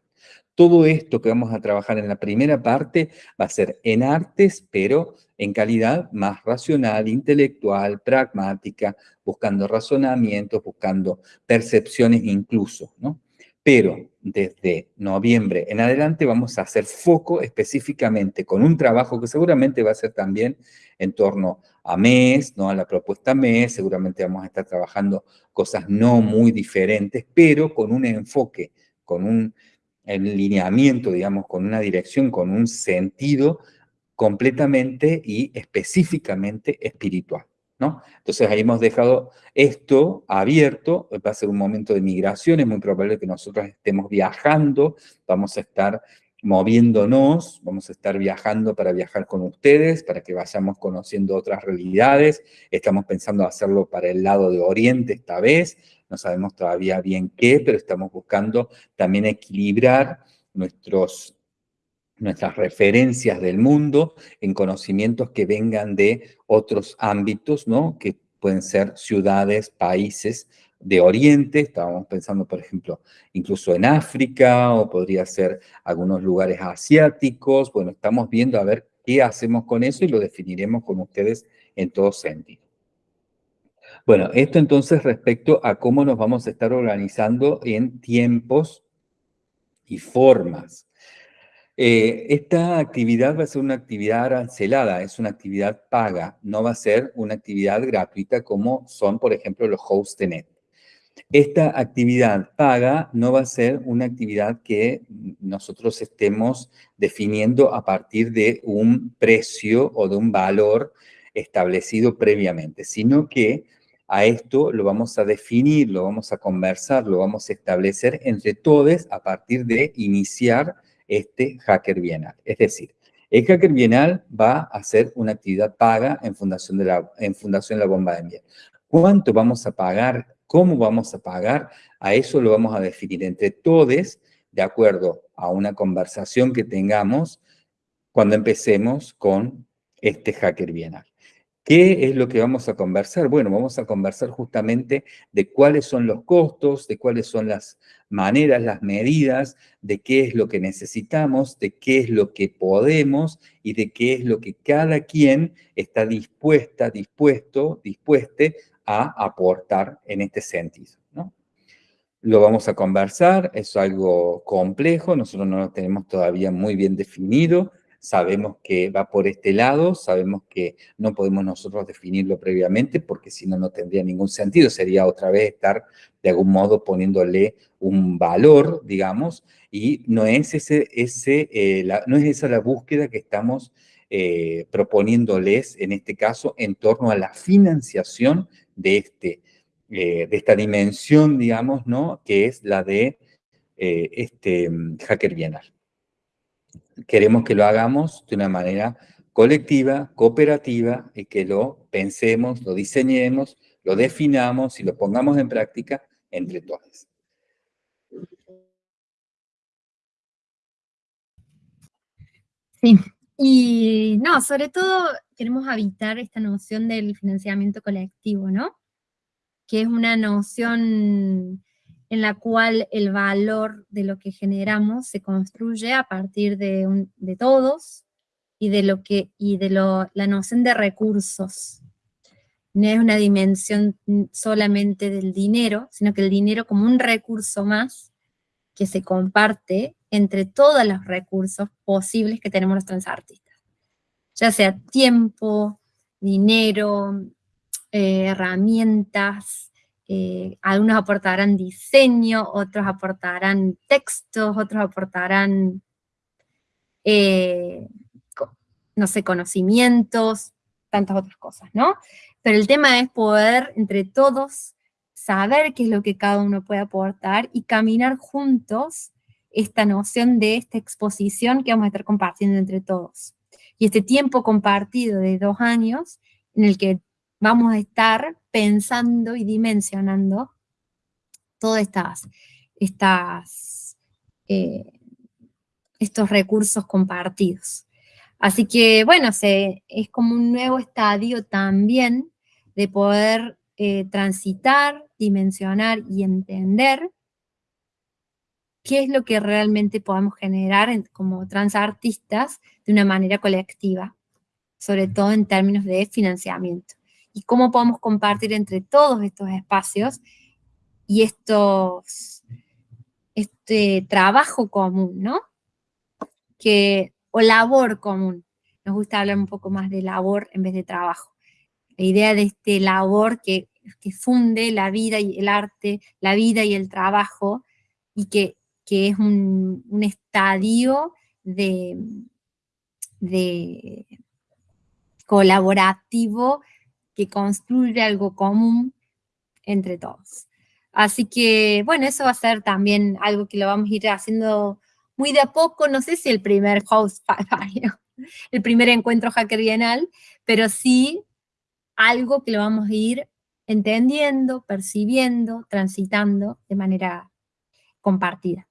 Todo esto que vamos a trabajar en la primera parte va a ser en artes, pero en calidad más racional, intelectual, pragmática, buscando razonamientos, buscando percepciones incluso, ¿no? Pero desde noviembre en adelante vamos a hacer foco específicamente con un trabajo que seguramente va a ser también en torno a mes, ¿no? a la propuesta mes, seguramente vamos a estar trabajando cosas no muy diferentes, pero con un enfoque, con un lineamiento, digamos, con una dirección, con un sentido completamente y específicamente espiritual. Entonces ahí hemos dejado esto abierto, va a ser un momento de migración, es muy probable que nosotros estemos viajando, vamos a estar moviéndonos, vamos a estar viajando para viajar con ustedes, para que vayamos conociendo otras realidades, estamos pensando hacerlo para el lado de Oriente esta vez, no sabemos todavía bien qué, pero estamos buscando también equilibrar nuestros nuestras referencias del mundo en conocimientos que vengan de otros ámbitos, ¿no? Que pueden ser ciudades, países de Oriente, estábamos pensando, por ejemplo, incluso en África, o podría ser algunos lugares asiáticos, bueno, estamos viendo a ver qué hacemos con eso y lo definiremos con ustedes en todo sentido. Bueno, esto entonces respecto a cómo nos vamos a estar organizando en tiempos y formas. Eh, esta actividad va a ser una actividad arancelada, es una actividad paga, no va a ser una actividad gratuita como son, por ejemplo, los net. Esta actividad paga no va a ser una actividad que nosotros estemos definiendo a partir de un precio o de un valor establecido previamente, sino que a esto lo vamos a definir, lo vamos a conversar, lo vamos a establecer entre todos a partir de iniciar este Hacker Bienal. Es decir, el Hacker Bienal va a ser una actividad paga en Fundación, de la, en Fundación La Bomba de Miel. ¿Cuánto vamos a pagar? ¿Cómo vamos a pagar? A eso lo vamos a definir entre todos de acuerdo a una conversación que tengamos cuando empecemos con este Hacker Bienal. ¿Qué es lo que vamos a conversar? Bueno, vamos a conversar justamente de cuáles son los costos, de cuáles son las maneras, las medidas, de qué es lo que necesitamos, de qué es lo que podemos y de qué es lo que cada quien está dispuesta, dispuesto, dispueste a aportar en este sentido. ¿no? Lo vamos a conversar, es algo complejo, nosotros no lo tenemos todavía muy bien definido, sabemos que va por este lado, sabemos que no podemos nosotros definirlo previamente porque si no, no tendría ningún sentido, sería otra vez estar de algún modo poniéndole un valor, digamos, y no es, ese, ese, eh, no es esa la búsqueda que estamos eh, proponiéndoles en este caso en torno a la financiación de, este, eh, de esta dimensión, digamos, ¿no? que es la de este mm, hacker bienal queremos que lo hagamos de una manera colectiva, cooperativa, y que lo pensemos, lo diseñemos, lo definamos y lo pongamos en práctica entre todos. Sí, y no, sobre todo queremos habitar esta noción del financiamiento colectivo, ¿no? Que es una noción en la cual el valor de lo que generamos se construye a partir de, de todos y de, lo que, y de la noción de recursos. No es una dimensión solamente del dinero, sino que el dinero como un recurso más que se comparte entre todos los recursos posibles que tenemos los transartistas. Ya sea tiempo, dinero, eh, herramientas, eh, algunos aportarán diseño, otros aportarán textos, otros aportarán, eh, no sé, conocimientos, tantas otras cosas, ¿no? Pero el tema es poder, entre todos, saber qué es lo que cada uno puede aportar y caminar juntos esta noción de esta exposición que vamos a estar compartiendo entre todos. Y este tiempo compartido de dos años, en el que vamos a estar pensando y dimensionando todos estas, eh, estos recursos compartidos. Así que, bueno, es como un nuevo estadio también de poder eh, transitar, dimensionar y entender qué es lo que realmente podemos generar como transartistas de una manera colectiva, sobre todo en términos de financiamiento y cómo podemos compartir entre todos estos espacios y estos, este trabajo común, ¿no? Que, o labor común. Nos gusta hablar un poco más de labor en vez de trabajo. La idea de este labor que, que funde la vida y el arte, la vida y el trabajo, y que, que es un, un estadio de, de colaborativo que construye algo común entre todos. Así que, bueno, eso va a ser también algo que lo vamos a ir haciendo muy de a poco, no sé si el primer host, el primer encuentro hacker bienal, pero sí algo que lo vamos a ir entendiendo, percibiendo, transitando de manera compartida.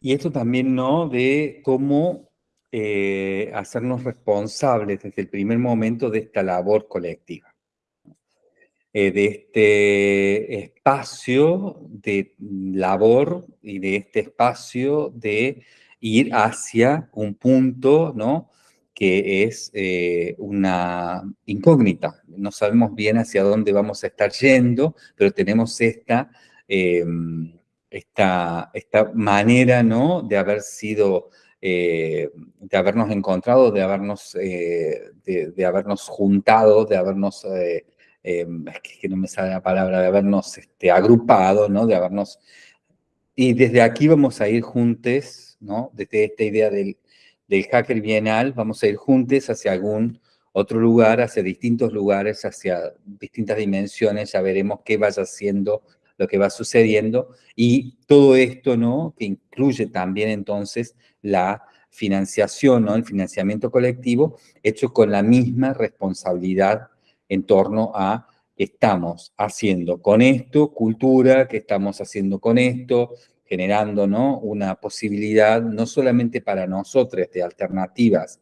Y esto también, ¿no? De cómo eh, hacernos responsables desde el primer momento de esta labor colectiva, eh, de este espacio de labor y de este espacio de ir hacia un punto, ¿no? que es eh, una incógnita. No sabemos bien hacia dónde vamos a estar yendo, pero tenemos esta, em, esta, esta manera ¿no? de haber sido, eh, de habernos encontrado, de habernos, eh, de, habernos juntado, de habernos, em, es que no me sale la palabra, de habernos este, agrupado, ¿no? de habernos... Y desde aquí vamos a ir juntos, ¿no? desde esta idea del del Hacker Bienal, vamos a ir juntos hacia algún otro lugar, hacia distintos lugares, hacia distintas dimensiones, ya veremos qué vaya siendo lo que va sucediendo, y todo esto, ¿no?, que incluye también entonces la financiación, ¿no?, el financiamiento colectivo, hecho con la misma responsabilidad en torno a qué estamos haciendo con esto, cultura, qué estamos haciendo con esto, generando ¿no? una posibilidad no solamente para nosotros de alternativas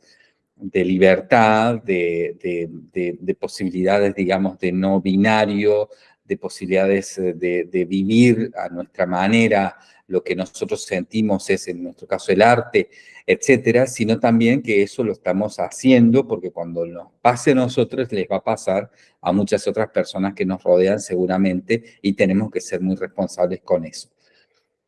de libertad, de, de, posibilidades, digamos, de no binario, de posibilidades eh, de, vivir a nuestra manera lo que nosotros sentimos es, en nuestro caso, el arte, etcétera, sino también que eso lo estamos haciendo porque cuando nos pase a nosotros les va a pasar a muchas otras personas que nos rodean seguramente y tenemos que ser muy responsables con eso.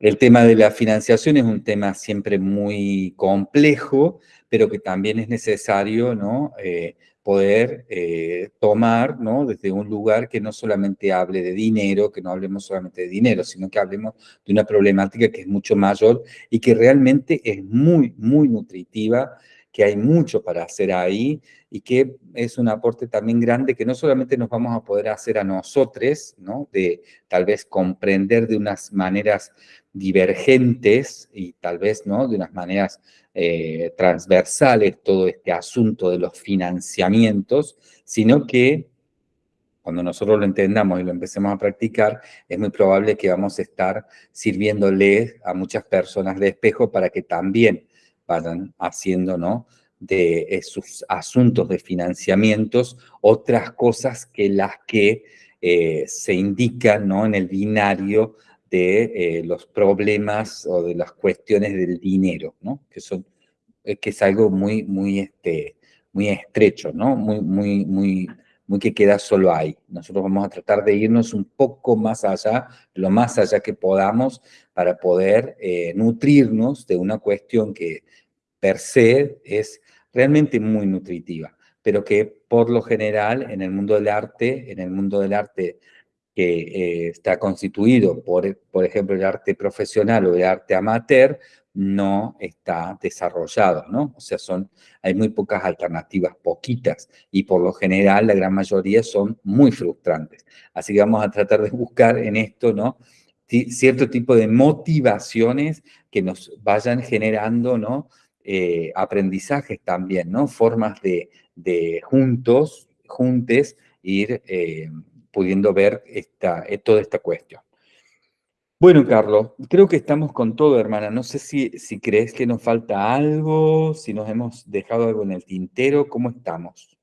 El tema de la financiación es un tema siempre muy complejo, pero que también es necesario ¿no? Eh, poder eh, tomar ¿no? desde un lugar que no solamente hable de dinero, que no hablemos solamente de dinero, sino que hablemos de una problemática que es mucho mayor y que realmente es muy, muy nutritiva, que hay mucho para hacer ahí y que es un aporte también grande que no solamente nos vamos a poder hacer a nosotros, ¿no? de tal vez comprender de unas maneras divergentes y tal vez ¿no? de unas maneras eh, transversales todo este asunto de los financiamientos, sino que cuando nosotros lo entendamos y lo empecemos a practicar, es muy probable que vamos a estar sirviéndole a muchas personas de espejo para que también vayan haciendo ¿no? de sus asuntos de financiamientos otras cosas que las que eh, se indican ¿no? en el binario de eh, los problemas o de las cuestiones del dinero, ¿no? Que, son, eh, que es algo muy, muy, este, muy estrecho, ¿no? Muy, muy, muy, muy que queda solo ahí. Nosotros vamos a tratar de irnos un poco más allá, lo más allá que podamos, para poder eh, nutrirnos de una cuestión que per se es realmente muy nutritiva, pero que por lo general en el mundo del arte, en el mundo del arte que eh, está constituido por, por ejemplo, el arte profesional o el arte amateur, no está desarrollado, ¿no? O sea, son, hay muy pocas alternativas, poquitas, y por lo general la gran mayoría son muy frustrantes. Así que vamos a tratar de buscar en esto, ¿no? cierto tipo de motivaciones que nos vayan generando, ¿no? Eh, aprendizajes también, ¿no? Formas de, de juntos, juntes, ir... Eh, pudiendo ver esta, eh, toda esta cuestión. Bueno, Carlos, creo que estamos con todo, hermana. No sé si, si crees que nos falta algo, si nos hemos dejado algo en el tintero, ¿cómo estamos?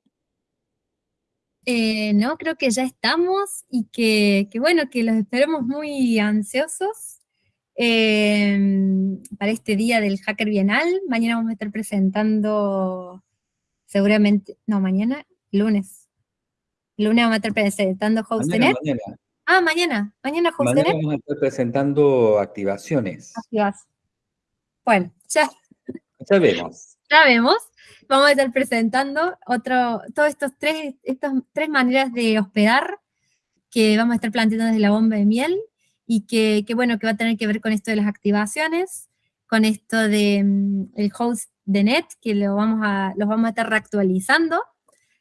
Eh, no, creo que ya estamos y que, bueno, que los esperemos muy ansiosos em, para este día del Hacker Bienal. Mañana vamos a estar presentando, seguramente, no, mañana, lunes, lunes vamos a estar presentando HostNet. Ah, mañana. Mañana HostNet. Mañana vamos a estar presentando activaciones. Bueno, ya. Ya vemos. Ya vemos. Vamos a estar presentando otro, todos estos tres, estas tres maneras de hospedar que vamos a estar planteando desde la bomba de miel y que, bueno, que va a tener que ver con esto de las activaciones, con esto de mm, el host de net, que lo vamos a, los vamos a estar reactualizando.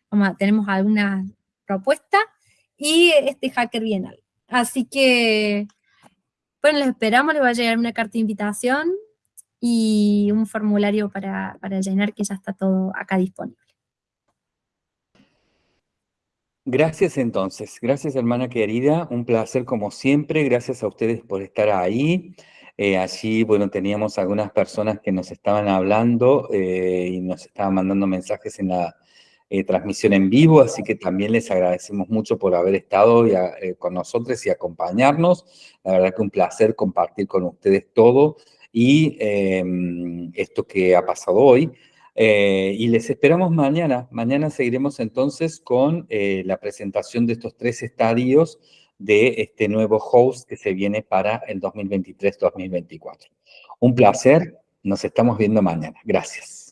Vamos a, tenemos algunas propuesta y este hacker bienal. Así que, bueno, les esperamos, les va a llegar una carta de invitación y un formulario para, para llenar que ya está todo acá disponible. Gracias entonces, gracias hermana querida, un placer como siempre, gracias a ustedes por estar ahí. Eh, allí, bueno, teníamos algunas personas que nos estaban hablando eh, y nos estaban mandando mensajes en la, eh, transmisión en vivo, así que también les agradecemos mucho por haber estado eh, con nosotros y acompañarnos. La verdad que un placer compartir con ustedes todo y em, esto que ha pasado hoy. Eh, y les esperamos mañana. Mañana seguiremos entonces con la presentación de estos tres estadios de este nuevo host que se viene para el 2023-2024. Un placer. Nos estamos viendo mañana. Gracias.